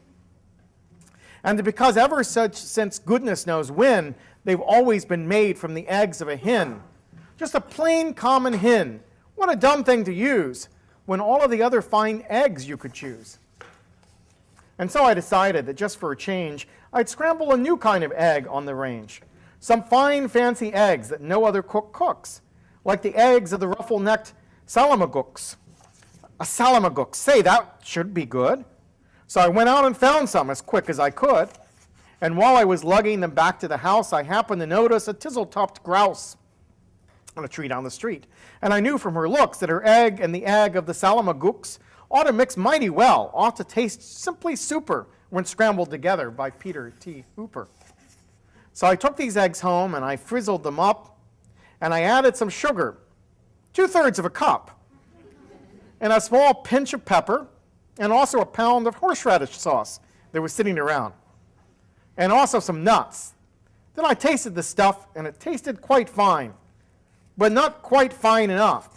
And because ever such since goodness knows when, they've always been made from the eggs of a hen. Just a plain common hen. What a dumb thing to use when all of the other fine eggs you could choose. And so I decided that just for a change, I'd scramble a new kind of egg on the range. Some fine fancy eggs that no other cook cooks, like the eggs of the ruffle-necked Salamagoox. A salamagook, say that should be good. So I went out and found some as quick as I could. And while I was lugging them back to the house, I happened to notice a tizzle-topped grouse on a tree down the street. And I knew from her looks that her egg and the egg of the Salamagoox ought to mix mighty well, ought to taste simply super when scrambled together by Peter T. Hooper. So I took these eggs home and I frizzled them up and I added some sugar, two-thirds of a cup, and a small pinch of pepper, and also a pound of horseradish sauce that was sitting around, and also some nuts. Then I tasted the stuff and it tasted quite fine, but not quite fine enough.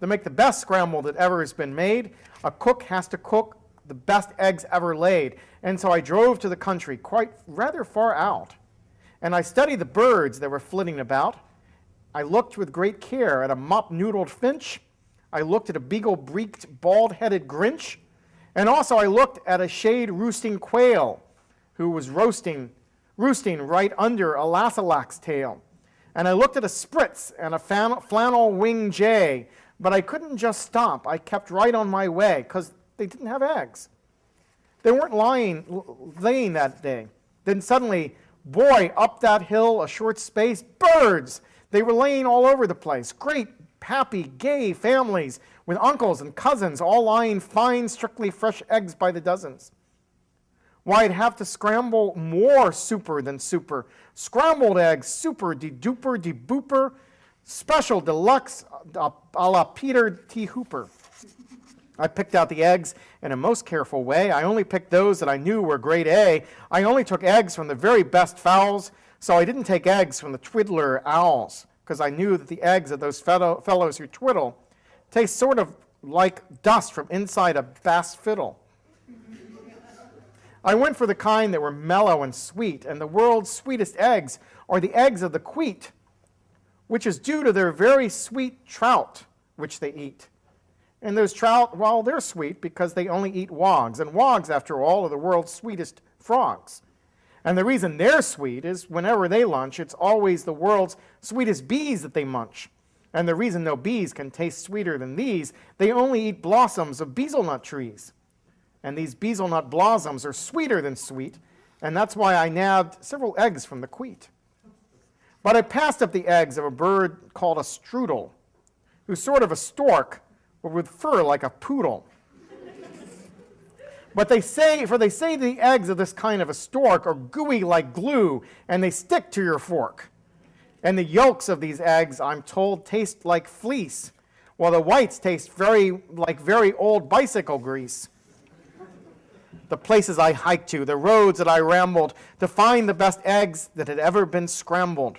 To make the best scramble that ever has been made, a cook has to cook the best eggs ever laid. And so I drove to the country, quite rather far out. And I studied the birds that were flitting about. I looked with great care at a mop-noodled finch. I looked at a beagle-breeked, bald-headed grinch. And also I looked at a shade-roosting quail who was roasting, roosting right under a lassalax tail. And I looked at a spritz and a flannel-winged jay, but I couldn't just stop. I kept right on my way because they didn't have eggs. They weren't lying, laying that day. Then suddenly, boy, up that hill a short space, birds. They were laying all over the place. Great, happy, gay families with uncles and cousins all lying fine, strictly fresh eggs by the dozens. Why, I'd have to scramble more super than super. Scrambled eggs, super, de-duper, de-booper, special, deluxe, uh, a la Peter T. Hooper. I picked out the eggs in a most careful way. I only picked those that I knew were grade A. I only took eggs from the very best fowls, so I didn't take eggs from the twiddler owls, because I knew that the eggs of those fellow, fellows who twiddle taste sort of like dust from inside a bass fiddle. I went for the kind that were mellow and sweet, and the world's sweetest eggs are the eggs of the Kweet, which is due to their very sweet trout which they eat. And those trout, well, they're sweet because they only eat wogs. And wogs, after all, are the world's sweetest frogs. And the reason they're sweet is whenever they lunch, it's always the world's sweetest bees that they munch. And the reason no bees can taste sweeter than these, they only eat blossoms of Beezle-Nut trees. And these Beezle-Nut blossoms are sweeter than sweet, and that's why I nabbed several eggs from the Kweet. But I passed up the eggs of a bird called a Stroodel, who's sort of a stork, but with fur like a poodle. But they say, for they say the eggs of this kind of a stork are gooey like glue, and they stick to your fork. And the yolks of these eggs, I'm told, taste like fleece, while the whites taste very like very old bicycle grease. The places I hiked to, the roads that I rambled to find the best eggs that had ever been scrambled.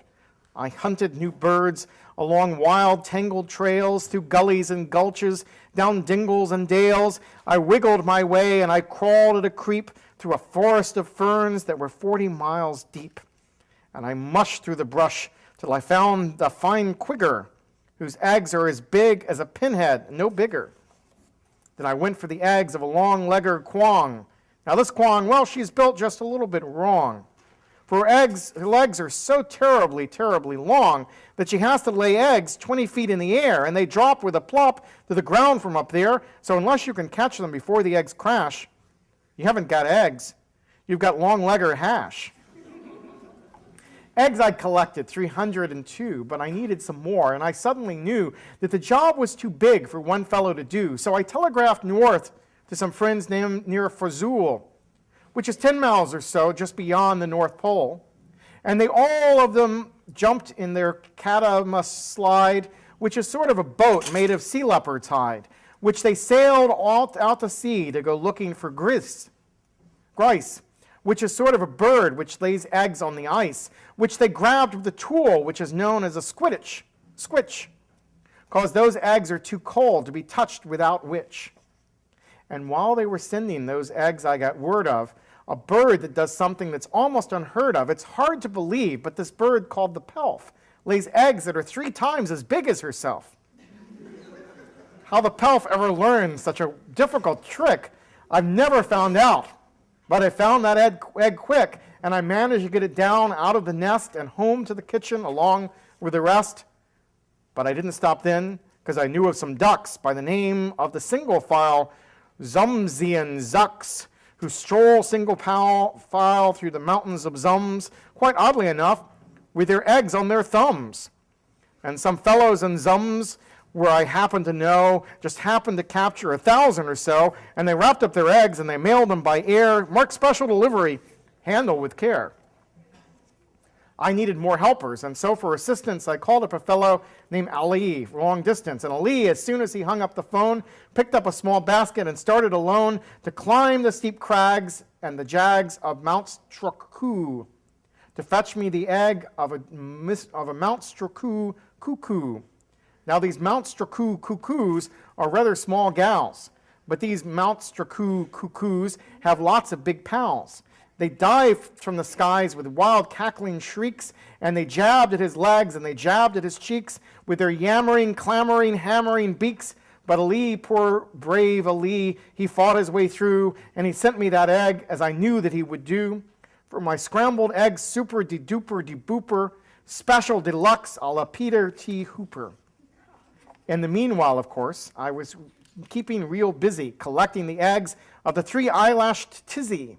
I hunted new birds along wild, tangled trails, through gullies and gulches, down dingles and dales. I wiggled my way and I crawled at a creep through a forest of ferns that were 40 miles deep. And I mushed through the brush till I found the fine Kwigger whose eggs are as big as a pinhead, no bigger. Then I went for the eggs of a long-legged Kwong. Now this Kwong, well, she's built just a little bit wrong. For her, eggs, her legs are so terribly, terribly long that she has to lay eggs 20 feet in the air, and they drop with a plop to the ground from up there. So unless you can catch them before the eggs crash, you haven't got eggs. You've got long-legger hash. eggs I collected, 302, but I needed some more, and I suddenly knew that the job was too big for one fellow to do. So I telegraphed north to some friends named near Fa-Zoal, which is 10 miles or so just beyond the North Pole. And they all of them jumped in their catamaran slide, which is sort of a boat made of sea leopard's hide, which they sailed all out to sea to go looking for gris. Grice. which is sort of a bird which lays eggs on the ice, which they grabbed with a tool which is known as a squiditch, squitch, because those eggs are too cold to be touched without which. And while they were sending those eggs I got word of, a bird that does something that's almost unheard of. It's hard to believe, but this bird called the pelf lays eggs that are three times as big as herself. How the pelf ever learned such a difficult trick, I've never found out. But I found that egg, egg quick, and I managed to get it down out of the nest and home to the kitchen along with the rest. But I didn't stop then, because I knew of some ducks by the name of the single file Zummzian Zuks, who stroll single file through the mountains of Zums, quite oddly enough, with their eggs on their thumbs. And some fellows in Zums, where I happen to know, just happened to capture a thousand or so, and they wrapped up their eggs and they mailed them by air, marked special delivery, handle with care. I needed more helpers, and so for assistance, I called up a fellow named Ali, long distance. And Ali, as soon as he hung up the phone, picked up a small basket and started alone to climb the steep crags and the jags of Mount Strookoo to fetch me the egg of a, of a Mount Strookoo cuckoo. Now, these Mount Strookoo cuckoos are rather small gals, but these Mount Strookoo cuckoos have lots of big pals. They dived from the skies with wild cackling shrieks, and they jabbed at his legs and they jabbed at his cheeks with their yammering, clamoring, hammering beaks. But Ali, poor brave Ali, he fought his way through, and he sent me that egg as I knew that he would do. For my scrambled egg super de duper de booper, special deluxe a la Peter T. Hooper. In the meanwhile, of course, I was keeping real busy collecting the eggs of the three eyelashed tizzy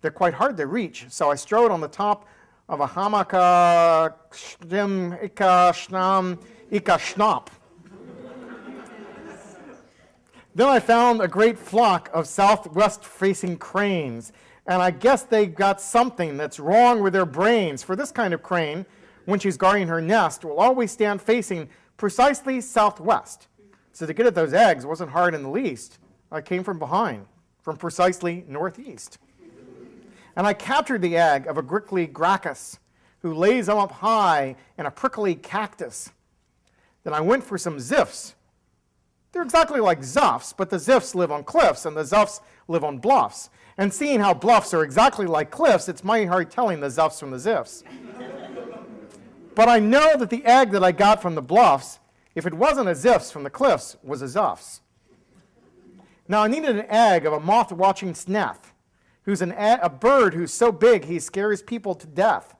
they're quite hard to reach, so I strode on the top of a hamaka ika shnam ika then I found a great flock of southwest-facing cranes, and I guess they got something that's wrong with their brains, for this kind of crane, when she's guarding her nest, will always stand facing precisely southwest. So to get at those eggs wasn't hard in the least. I came from behind, from precisely northeast. And I captured the egg of a grickly gracchus, who lays them up high in a prickly cactus. Then I went for some ziffs. They're exactly like zuffs, but the ziffs live on cliffs and the zuffs live on bluffs. And seeing how bluffs are exactly like cliffs, it's mighty hard telling the zuffs from the ziffs. but I know that the egg that I got from the bluffs, if it wasn't a ziffs from the cliffs, was a zuffs. Now I needed an egg of a moth-watching snath who's an, a bird who's so big he scares people to death.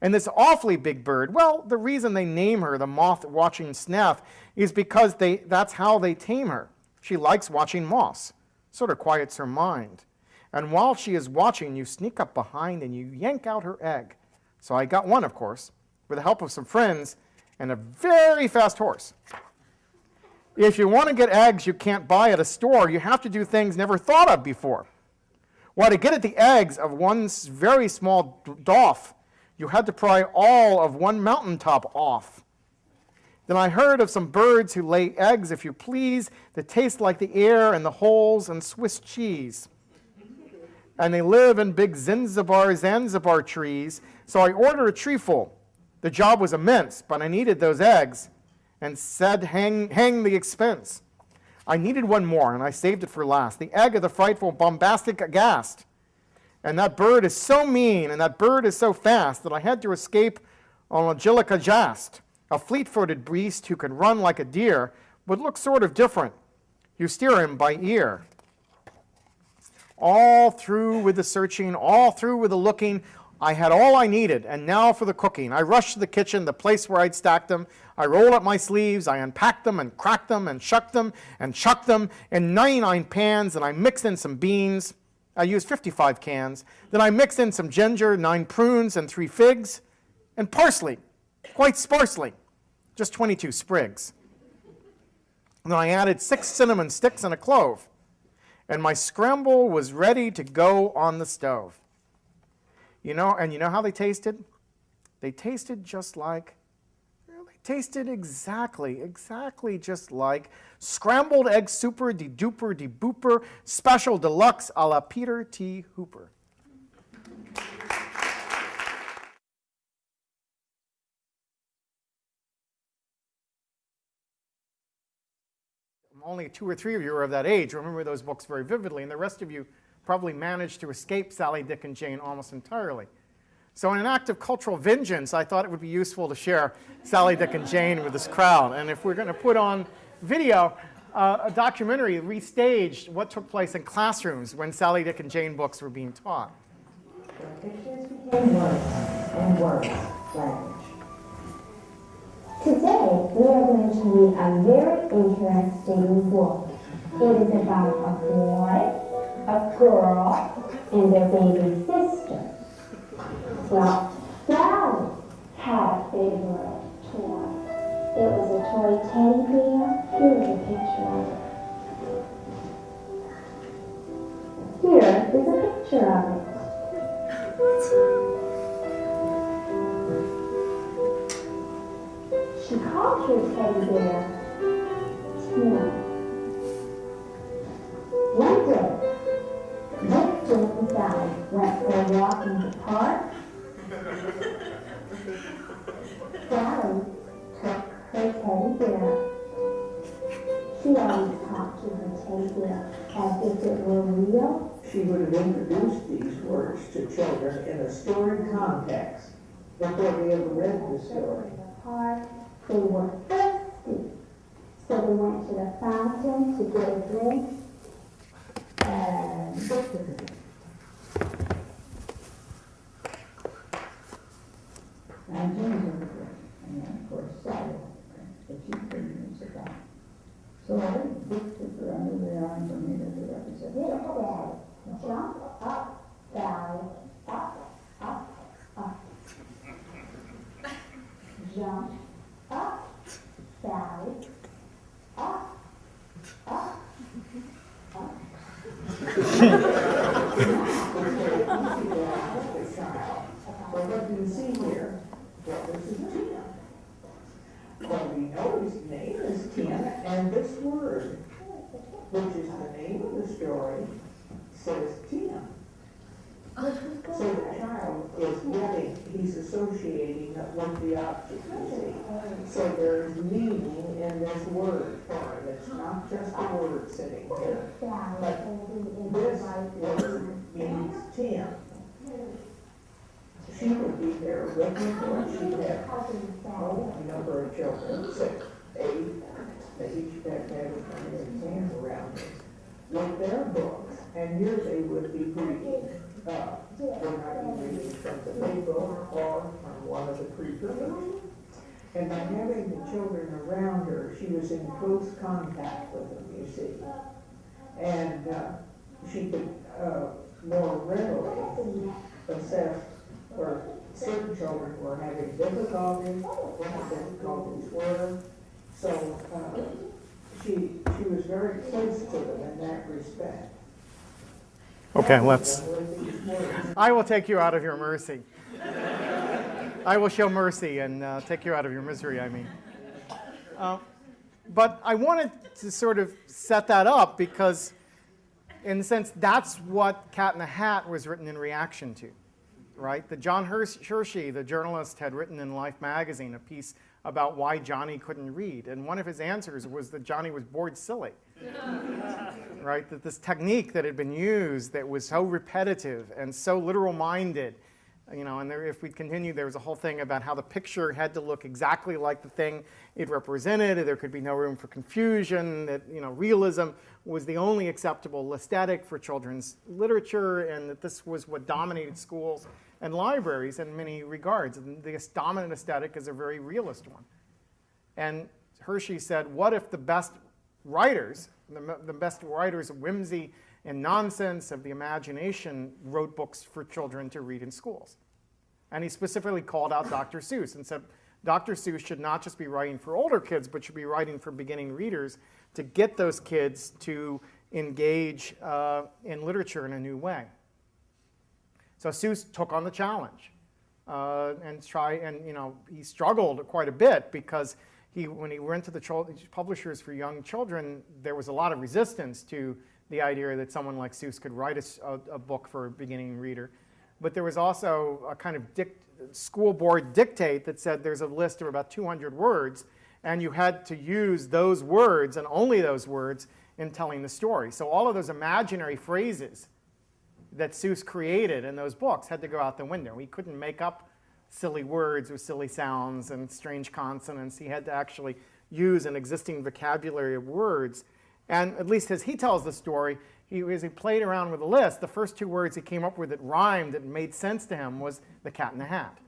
And this awfully big bird, well, the reason they name her the moth-watching snath is because they, that's how they tame her. She likes watching moths, sort of quiets her mind. And while she is watching, you sneak up behind and you yank out her egg. So I got one, of course, with the help of some friends and a very fast horse. If you want to get eggs you can't buy at a store, you have to do things never thought of before. Well, to get at the eggs of one very small doff, you had to pry all of one mountaintop off. Then I heard of some birds who lay eggs, if you please, that taste like the air and the holes and Swiss cheese. And they live in big Zanzibar, Zanzibar trees, so I ordered a treeful. The job was immense, but I needed those eggs and said hang, hang the expense. I needed one more, and I saved it for last. The egg of the frightful bombastic aghast. And that bird is so mean, and that bird is so fast, that I had to escape on Angelica Jast, a fleet-footed beast who can run like a deer, but looks sort of different. You steer him by ear. All through with the searching, all through with the looking, I had all I needed, and now for the cooking. I rushed to the kitchen, the place where I'd stacked them. I rolled up my sleeves, I unpacked them and cracked them and shucked them and chucked them in 99 pans, and I mixed in some beans. I used 55 cans. Then I mixed in some ginger, nine prunes, and three figs, and parsley, quite sparsely, just 22 sprigs. And then I added six cinnamon sticks and a clove, and my scramble was ready to go on the stove. You know, and you know how they tasted? They tasted just like, they tasted exactly, exactly just like scrambled egg super de duper de booper special deluxe a la Peter T. Hooper. Only two or three of you are of that age, remember those books very vividly, and the rest of you probably managed to escape Sally, Dick, and Jane almost entirely. So in an act of cultural vengeance, I thought it would be useful to share Sally, Dick, and Jane with this crowd. And if we're going to put on video, uh, a documentary restaged what took place in classrooms when Sally, Dick, and Jane books were being taught. Pictures became words, and language. Today, we are going to read a very interesting book. It is about a boy, a girl, and their baby sister. Well, Sally had a favorite toy. It was a toy teddy bear. Here's a picture of it. Here is a picture of it. She called her teddy bear. One day, Sally went for a walk in the park. Sally took her teddy bear. She always talked to her teddy bear as if it were real. She would have introduced these words to children in a story context before they ever read the story. In the park, they were thirsty. So they went to the fountain to get a drink. And And and of course Sally, but she couldn't sit down. So I her under the arm and made her get up and said, Hey, jump up, Sally, up, up, up. Jump up, Sally, up, up, up. Well, what do you see here? Well, this is Tim. Well, we know his name is Tim, and this word, which is the name of the story, says Tim. So the child is getting, he's with the object, see. So there's meaning in this word for it. It's not just a word sitting there. But This word means Tim. She would be there with me, have Cousin Sally. Oh, a number of children, six, eight, they each had to have a exam around it, with their books, and here they would be reading, uh, they might be reading from the big or from one of the books. And by having the children around her, she was in close contact with them, you see. And, uh, she could, uh, more readily assess where certain children were having difficulties, what the difficulties were. So, uh, she, she was very close to them in that respect. Okay, let's. I will take you out of your mercy. I will show mercy and uh, take you out of your misery, I mean. Uh, but I wanted to sort of set that up because, in a sense, that's what Cat in the Hat was written in reaction to, right? The John Hersh- Hersey, the journalist, had written in Life magazine a piece about why Johnny couldn't read. And one of his answers was that Johnny was bored silly [laughs] right? That this technique that had been used that was so repetitive and so literal minded, you know, and there, if we'd continue, there was a whole thing about how the picture had to look exactly like the thing it represented. There could be no room for confusion. That you know, realism was the only acceptable aesthetic for children's literature, and that this was what dominated schools and libraries in many regards. And this dominant aesthetic is a very realist one. And Hersey said, what if the best writers, the, the best writers of whimsy and nonsense of the imagination wrote books for children to read in schools? And he specifically called out Dr. Seuss and said, Dr. Seuss should not just be writing for older kids, but should be writing for beginning readers to get those kids to engage uh, in literature in a new way. So Seuss took on the challenge uh, and try and you know he struggled quite a bit because he when he went to the publishers for young children, there was a lot of resistance to the idea that someone like Seuss could write a book for a beginning reader. But there was also a kind of school board dictate that said there's a list of about 200 words, and you had to use those words and only those words in telling the story. So all of those imaginary phrases that Seuss created in those books had to go out the window. He couldn't make up silly words with silly sounds and strange consonants. He had to actually use an existing vocabulary of words. And at least as he tells the story, he, as he played around with the list, the first two words he came up with that rhymed, that made sense to him, was the cat in the hat.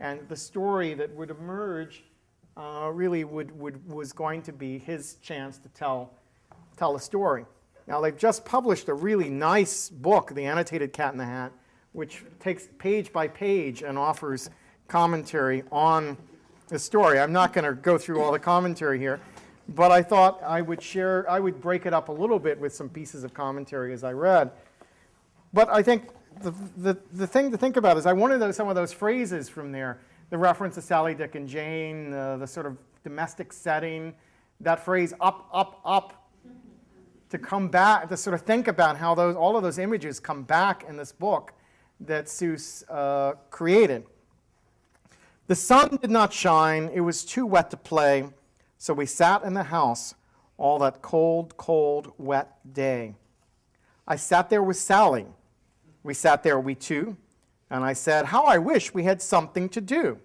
And the story that would emerge uh, really would, would, was going to be his chance to tell, tell a story. Now, they've just published a really nice book, The Annotated Cat in the Hat, which takes page by page and offers commentary on the story. I'm not going to go through all the commentary here, but I thought I would share, I would break it up a little bit with some pieces of commentary as I read. But I think the, the, the thing to think about is I wanted those, some of those phrases from there, the reference to Sally, Dick, and Jane, uh, the sort of domestic setting, that phrase up, up, up, to come back, to sort of think about how those, all of those images come back in this book that Seuss uh, created. The sun did not shine, it was too wet to play, so we sat in the house all that cold, cold, wet day. I sat there with Sally. We sat there, we two, and I said, How I wish we had something to do.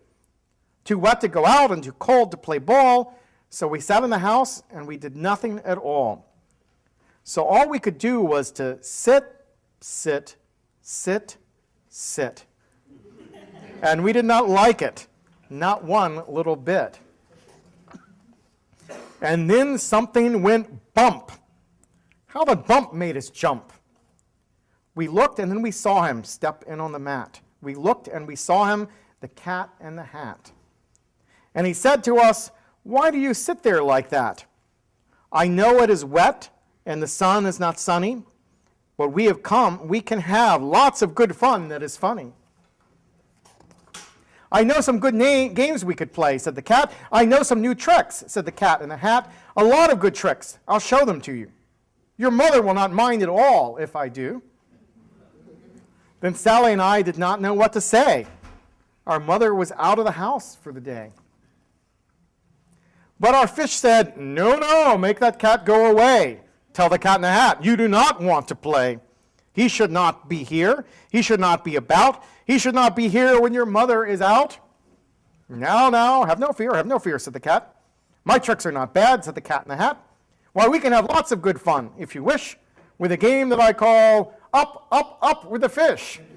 Too wet to go out and too cold to play ball, so we sat in the house and we did nothing at all. So all we could do was to sit, sit, sit, sit. And we did not like it, not one little bit. And then something went bump. How the bump made us jump. We looked and then we saw him step in on the mat. We looked and we saw him, the cat and the hat. And he said to us, Why do you sit there like that? I know it is wet and the sun is not sunny, but we have come, we can have lots of good fun that is funny. I know some good games we could play, said the cat. I know some new tricks, said the cat in the hat. A lot of good tricks. I'll show them to you. Your mother will not mind at all if I do. Then Sally and I did not know what to say. Our mother was out of the house for the day. But our fish said, No, no, make that cat go away. Tell the cat in the hat, you do not want to play. He should not be here. He should not be about. He should not be here when your mother is out. Now, now, have no fear, have no fear, said the cat. My tricks are not bad, said the cat in the hat. Why, we can have lots of good fun, if you wish, with a game that I call Up, Up, Up with the Fish. [laughs]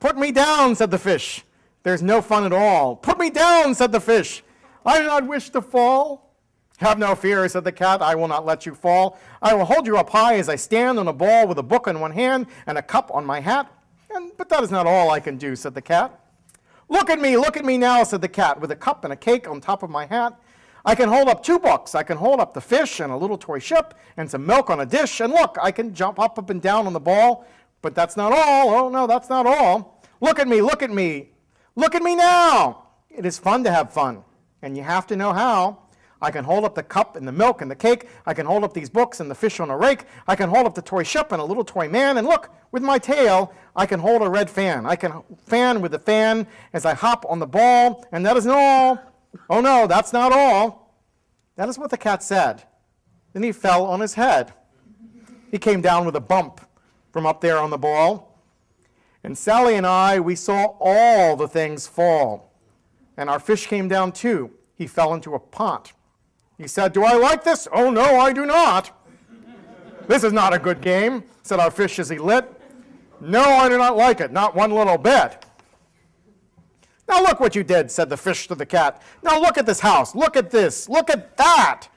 Put me down, said the fish. There's no fun at all. Put me down, said the fish. I do not wish to fall. Have no fear, said the cat, I will not let you fall. I will hold you up high as I stand on a ball with a book in one hand and a cup on my hat. And, but that is not all I can do, said the cat. Look at me, look at me now, said the cat, with a cup and a cake on top of my hat. I can hold up two books. I can hold up the fish and a little toy ship and some milk on a dish. And look, I can jump up, up and down on the ball. But that's not all. Oh, no, that's not all. Look at me, look at me. Look at me now. It is fun to have fun, and you have to know how. I can hold up the cup and the milk and the cake. I can hold up these books and the fish on a rake. I can hold up the toy ship and a little toy man. And look, with my tail, I can hold a red fan. I can fan with the fan as I hop on the ball. And that isn't all. Oh no, that's not all. That is what the cat said. Then he fell on his head. He came down with a bump from up there on the ball. And Sally and I, we saw all the things fall. And our fish came down too. He fell into a pot. He said, Do I like this? Oh, no, I do not. this is not a good game, said our fish as he lit. No, I do not like it, not one little bit. Now look what you did, said the fish to the cat. Now look at this house. Look at this. Look at that.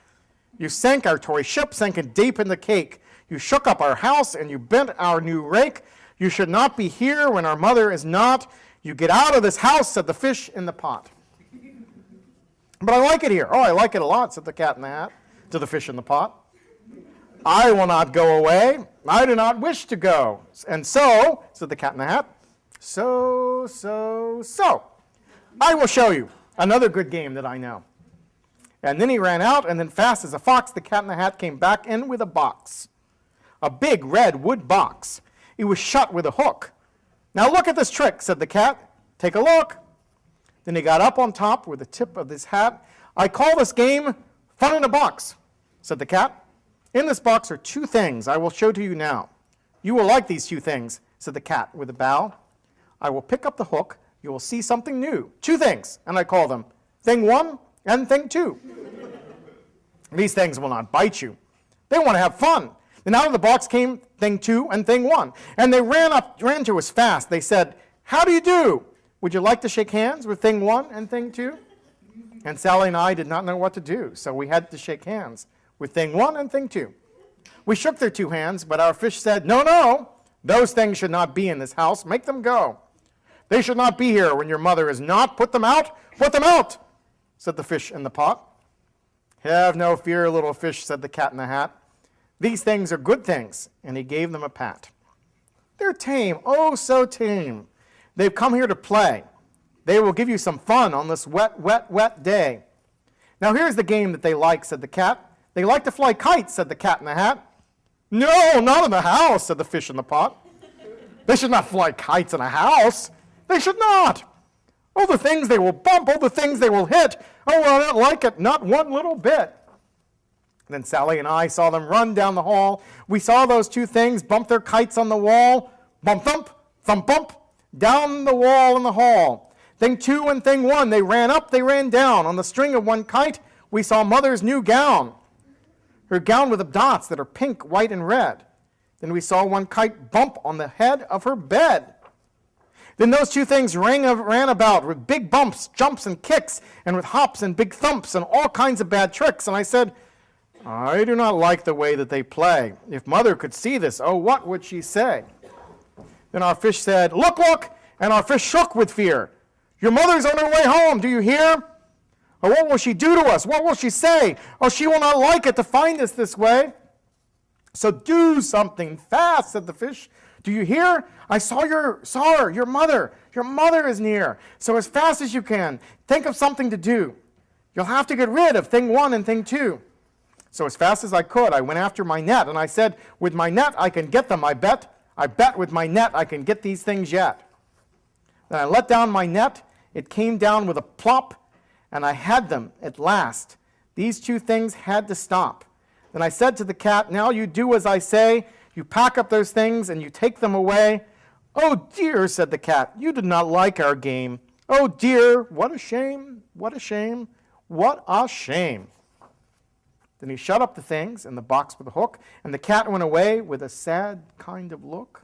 You sank our toy ship, sank it deep in the cake. You shook up our house and you bent our new rake. You should not be here when our mother is not. You get out of this house, said the fish in the pot. But I like it here. Oh, I like it a lot, said the cat in the hat to the fish in the pot. I will not go away. I do not wish to go. And so, said the cat in the hat, so, so, so, I will show you another good game that I know. And then he ran out, and then fast as a fox, the cat in the hat came back in with a box. A big red wood box. It was shut with a hook. Now look at this trick, said the cat. Take a look. Then he got up on top with the tip of his hat. I call this game Fun in a Box, said the cat. In this box are two things I will show to you now. You will like these two things, said the cat with a bow. I will pick up the hook. You will see something new. Two things, and I call them Thing One and Thing Two. [laughs] These things will not bite you. They want to have fun. Then out of the box came Thing Two and Thing One, and they ran up, ran to us fast. They said, "How do you do? Would you like to shake hands with Thing One and Thing two? And Sally and I did not know what to do, so we had to shake hands with Thing One and Thing Two. We shook their two hands, but our fish said, No, no, those things should not be in this house. Make them go. They should not be here when your mother is not. Put them out. Put them out, said the fish in the pot. Have no fear, little fish, said the cat in the hat. These things are good things, and he gave them a pat. They're tame, oh, so tame. They've come here to play. They will give you some fun on this wet, wet, wet day. Now, here's the game that they like, said the cat. They like to fly kites, said the cat in the hat. No, not in the house, said the fish in the pot. They should not fly kites in a house. They should not. Oh, the things they will bump, oh, the things they will hit. Oh, I don't like it, not one little bit. Then Sally and I saw them run down the hall. We saw those two things bump their kites on the wall. Bump, thump, thump, bump, down the wall in the hall. Thing two and thing one, they ran up, they ran down. On the string of one kite, we saw mother's new gown her gown with the dots that are pink, white, and red. Then we saw one kite bump on the head of her bed. Then those two things rang, ran about with big bumps, jumps, and kicks, and with hops and big thumps and all kinds of bad tricks. And I said, I do not like the way that they play. If mother could see this, oh, what would she say? Then our fish said, Look, look! And our fish shook with fear. Your mother's on her way home, do you hear? Or what will she do to us? What will she say? Oh, she will not like it to find us this way. So do something fast, said the fish. Do you hear? I saw your saw her, your mother. Your mother is near. So as fast as you can, think of something to do. You'll have to get rid of thing one and thing two. So as fast as I could, I went after my net, and I said, with my net I can get them, I bet. I bet with my net I can get these things yet. Then I let down my net. It came down with a plop, and I had them at last. These two things had to stop. Then I said to the cat, Now you do as I say. You pack up those things and you take them away. Oh dear, said the cat, you did not like our game. Oh dear, what a shame, what a shame, what a shame. Then he shut up the things in the box with the hook, and the cat went away with a sad kind of look.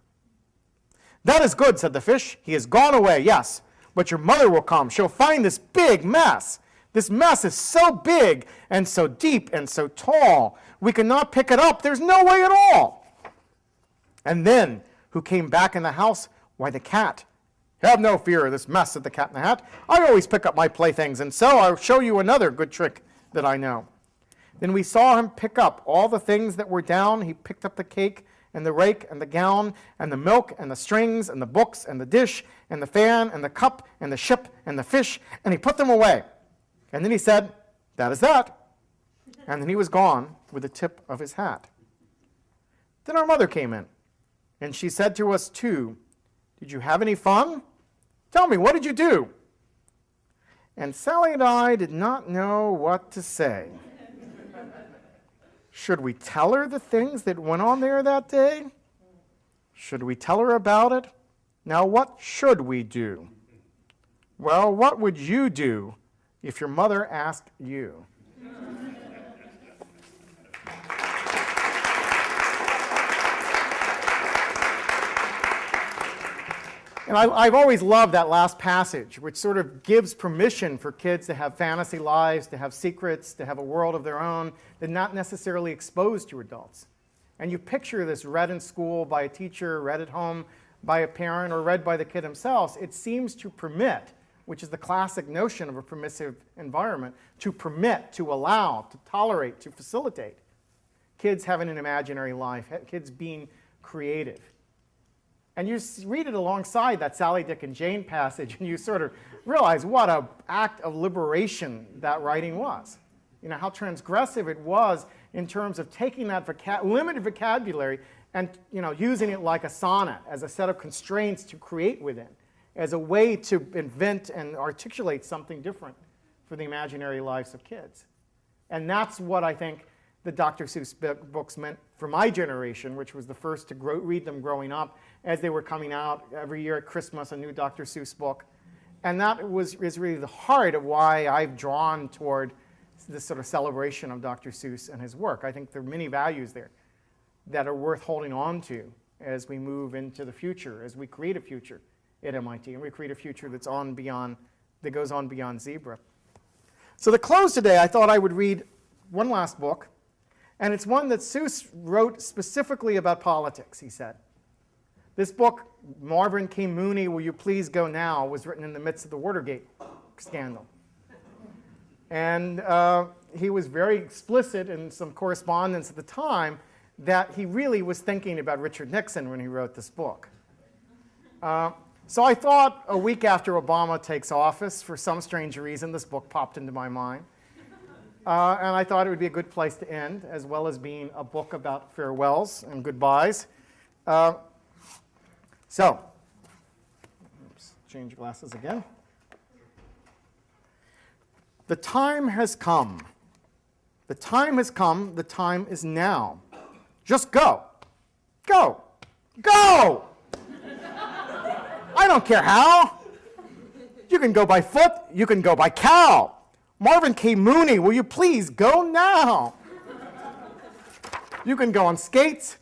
That is good, said the fish. He has gone away, yes, but your mother will come. She'll find this big mess. This mess is so big and so deep and so tall. We cannot pick it up. There's no way at all. And then, who came back in the house? Why, the cat. Have no fear of this mess, said the cat in the hat. I always pick up my playthings, and so I'll show you another good trick that I know. Then we saw him pick up all the things that were down. He picked up the cake and the rake and the gown and the milk and the strings and the books and the dish and the fan and the cup and the ship and the fish, and he put them away. And then he said, That is that. And then he was gone with the tip of his hat. Then our mother came in, and she said to us too, Did you have any fun? Tell me, what did you do? And Sally and I did not know what to say. Should we tell her the things that went on there that day? Should we tell her about it? Now, what should we do? Well, what would you do if your mother asked you? And I, have always loved that last passage, which sort of gives permission for kids to have fantasy lives, to have secrets, to have a world of their own, that not necessarily exposed to adults. And you picture this read in school by a teacher, read at home by a parent, or read by the kid themselves. It seems to permit, which is the classic notion of a permissive environment, to permit, to allow, to tolerate, to facilitate kids having an imaginary life, kids being creative. And you read it alongside that Sally, Dick, and Jane passage, and you sort of realize what an act of liberation that writing was. You know, how transgressive it was in terms of taking that limited vocabulary and you know, using it like a sonnet as a set of constraints to create within. as a way to invent and articulate something different for the imaginary lives of kids. And that's what I think the Dr. Seuss books meant for my generation, which was the first to grow, read them growing up as they were coming out every year at Christmas, a new Dr. Seuss book. And that was, is really the heart of why I've drawn toward this sort of celebration of Dr. Seuss and his work. I think there are many values there that are worth holding on to as we move into the future, as we create a future at MIT, and we create a future that's on beyond, that goes on beyond Zebra. So to close today, I thought I would read one last book, and it's one that Seuss wrote specifically about politics, he said. This book, Marvin K. Mooney, Will You Please Go Now, was written in the midst of the Watergate scandal. And uh, he was very explicit in some correspondence at the time that he really was thinking about Richard Nixon when he wrote this book. Uh, so I thought a week after Obama takes office, for some strange reason, this book popped into my mind. Uh, and I thought it would be a good place to end, as well as being a book about farewells and goodbyes. Uh, so, oops, change glasses again. The time has come. The time has come. The time is now. Just go. Go. Go! I don't care how. You can go by foot. You can go by cow. Marvin K. Mooney, will you please go now? You can go on skates.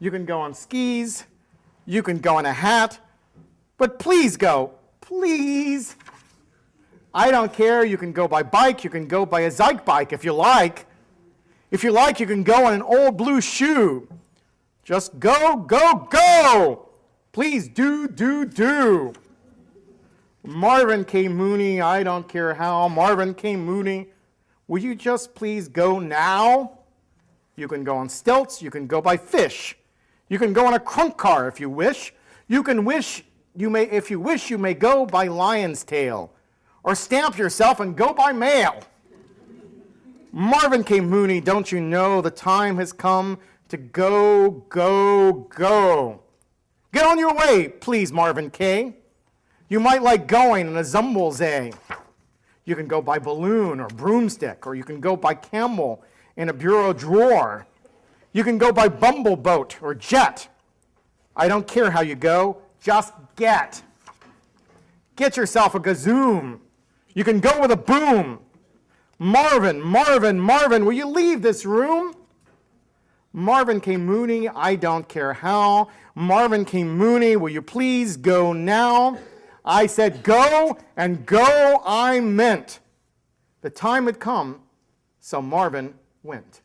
You can go on skis. You can go in a hat. But please go. Please. I don't care. You can go by bike. You can go by a Zyke bike if you like. If you like, you can go on an old blue shoe. Just go, go, go. Please do, do, do. Marvin K. Mooney, I don't care how. Marvin K. Mooney, will you just please go now? You can go on stilts. You can go by fish. You can go on a crunk car if you wish. You can wish, you may, if you wish, you may go by lion's tail. Or stamp yourself and go by mail. Marvin K. Mooney, don't you know the time has come to go, go, go. Get on your way, please, Marvin K. You might like going in a Zumblezay. You can go by balloon or broomstick, or you can go by camel in a bureau drawer. You can go by bumbleboat or jet. I don't care how you go, just get. Get yourself a gazoom. You can go with a boom. Marvin, Marvin, Marvin, will you leave this room? Marvin K. Mooney, I don't care how. Marvin K. Mooney, will you please go now? I said go, and go I meant. The time had come, so Marvin went.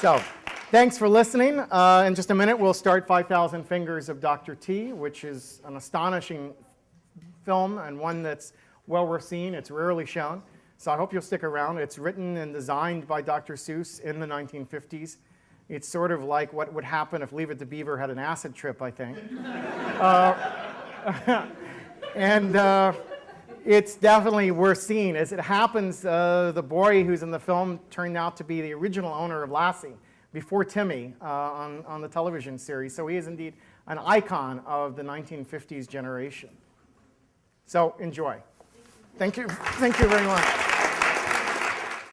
So, thanks for listening. Uh, in just a minute, we'll start 5,000 Fingers of Dr. T, which is an astonishing film and one that's well worth seeing. It's rarely shown. So I hope you'll stick around. It's written and designed by Dr. Seuss in the 1950s. It's sort of like what would happen if Leave It to Beaver had an acid trip, I think. [laughs] uh, [laughs] and uh, it's definitely worth seeing. As it happens, uh, the boy who's in the film turned out to be the original owner of Lassie before Timmy uh, on, on the television series. So he is indeed an icon of the 1950s generation. So enjoy. Thank you. Thank you very much.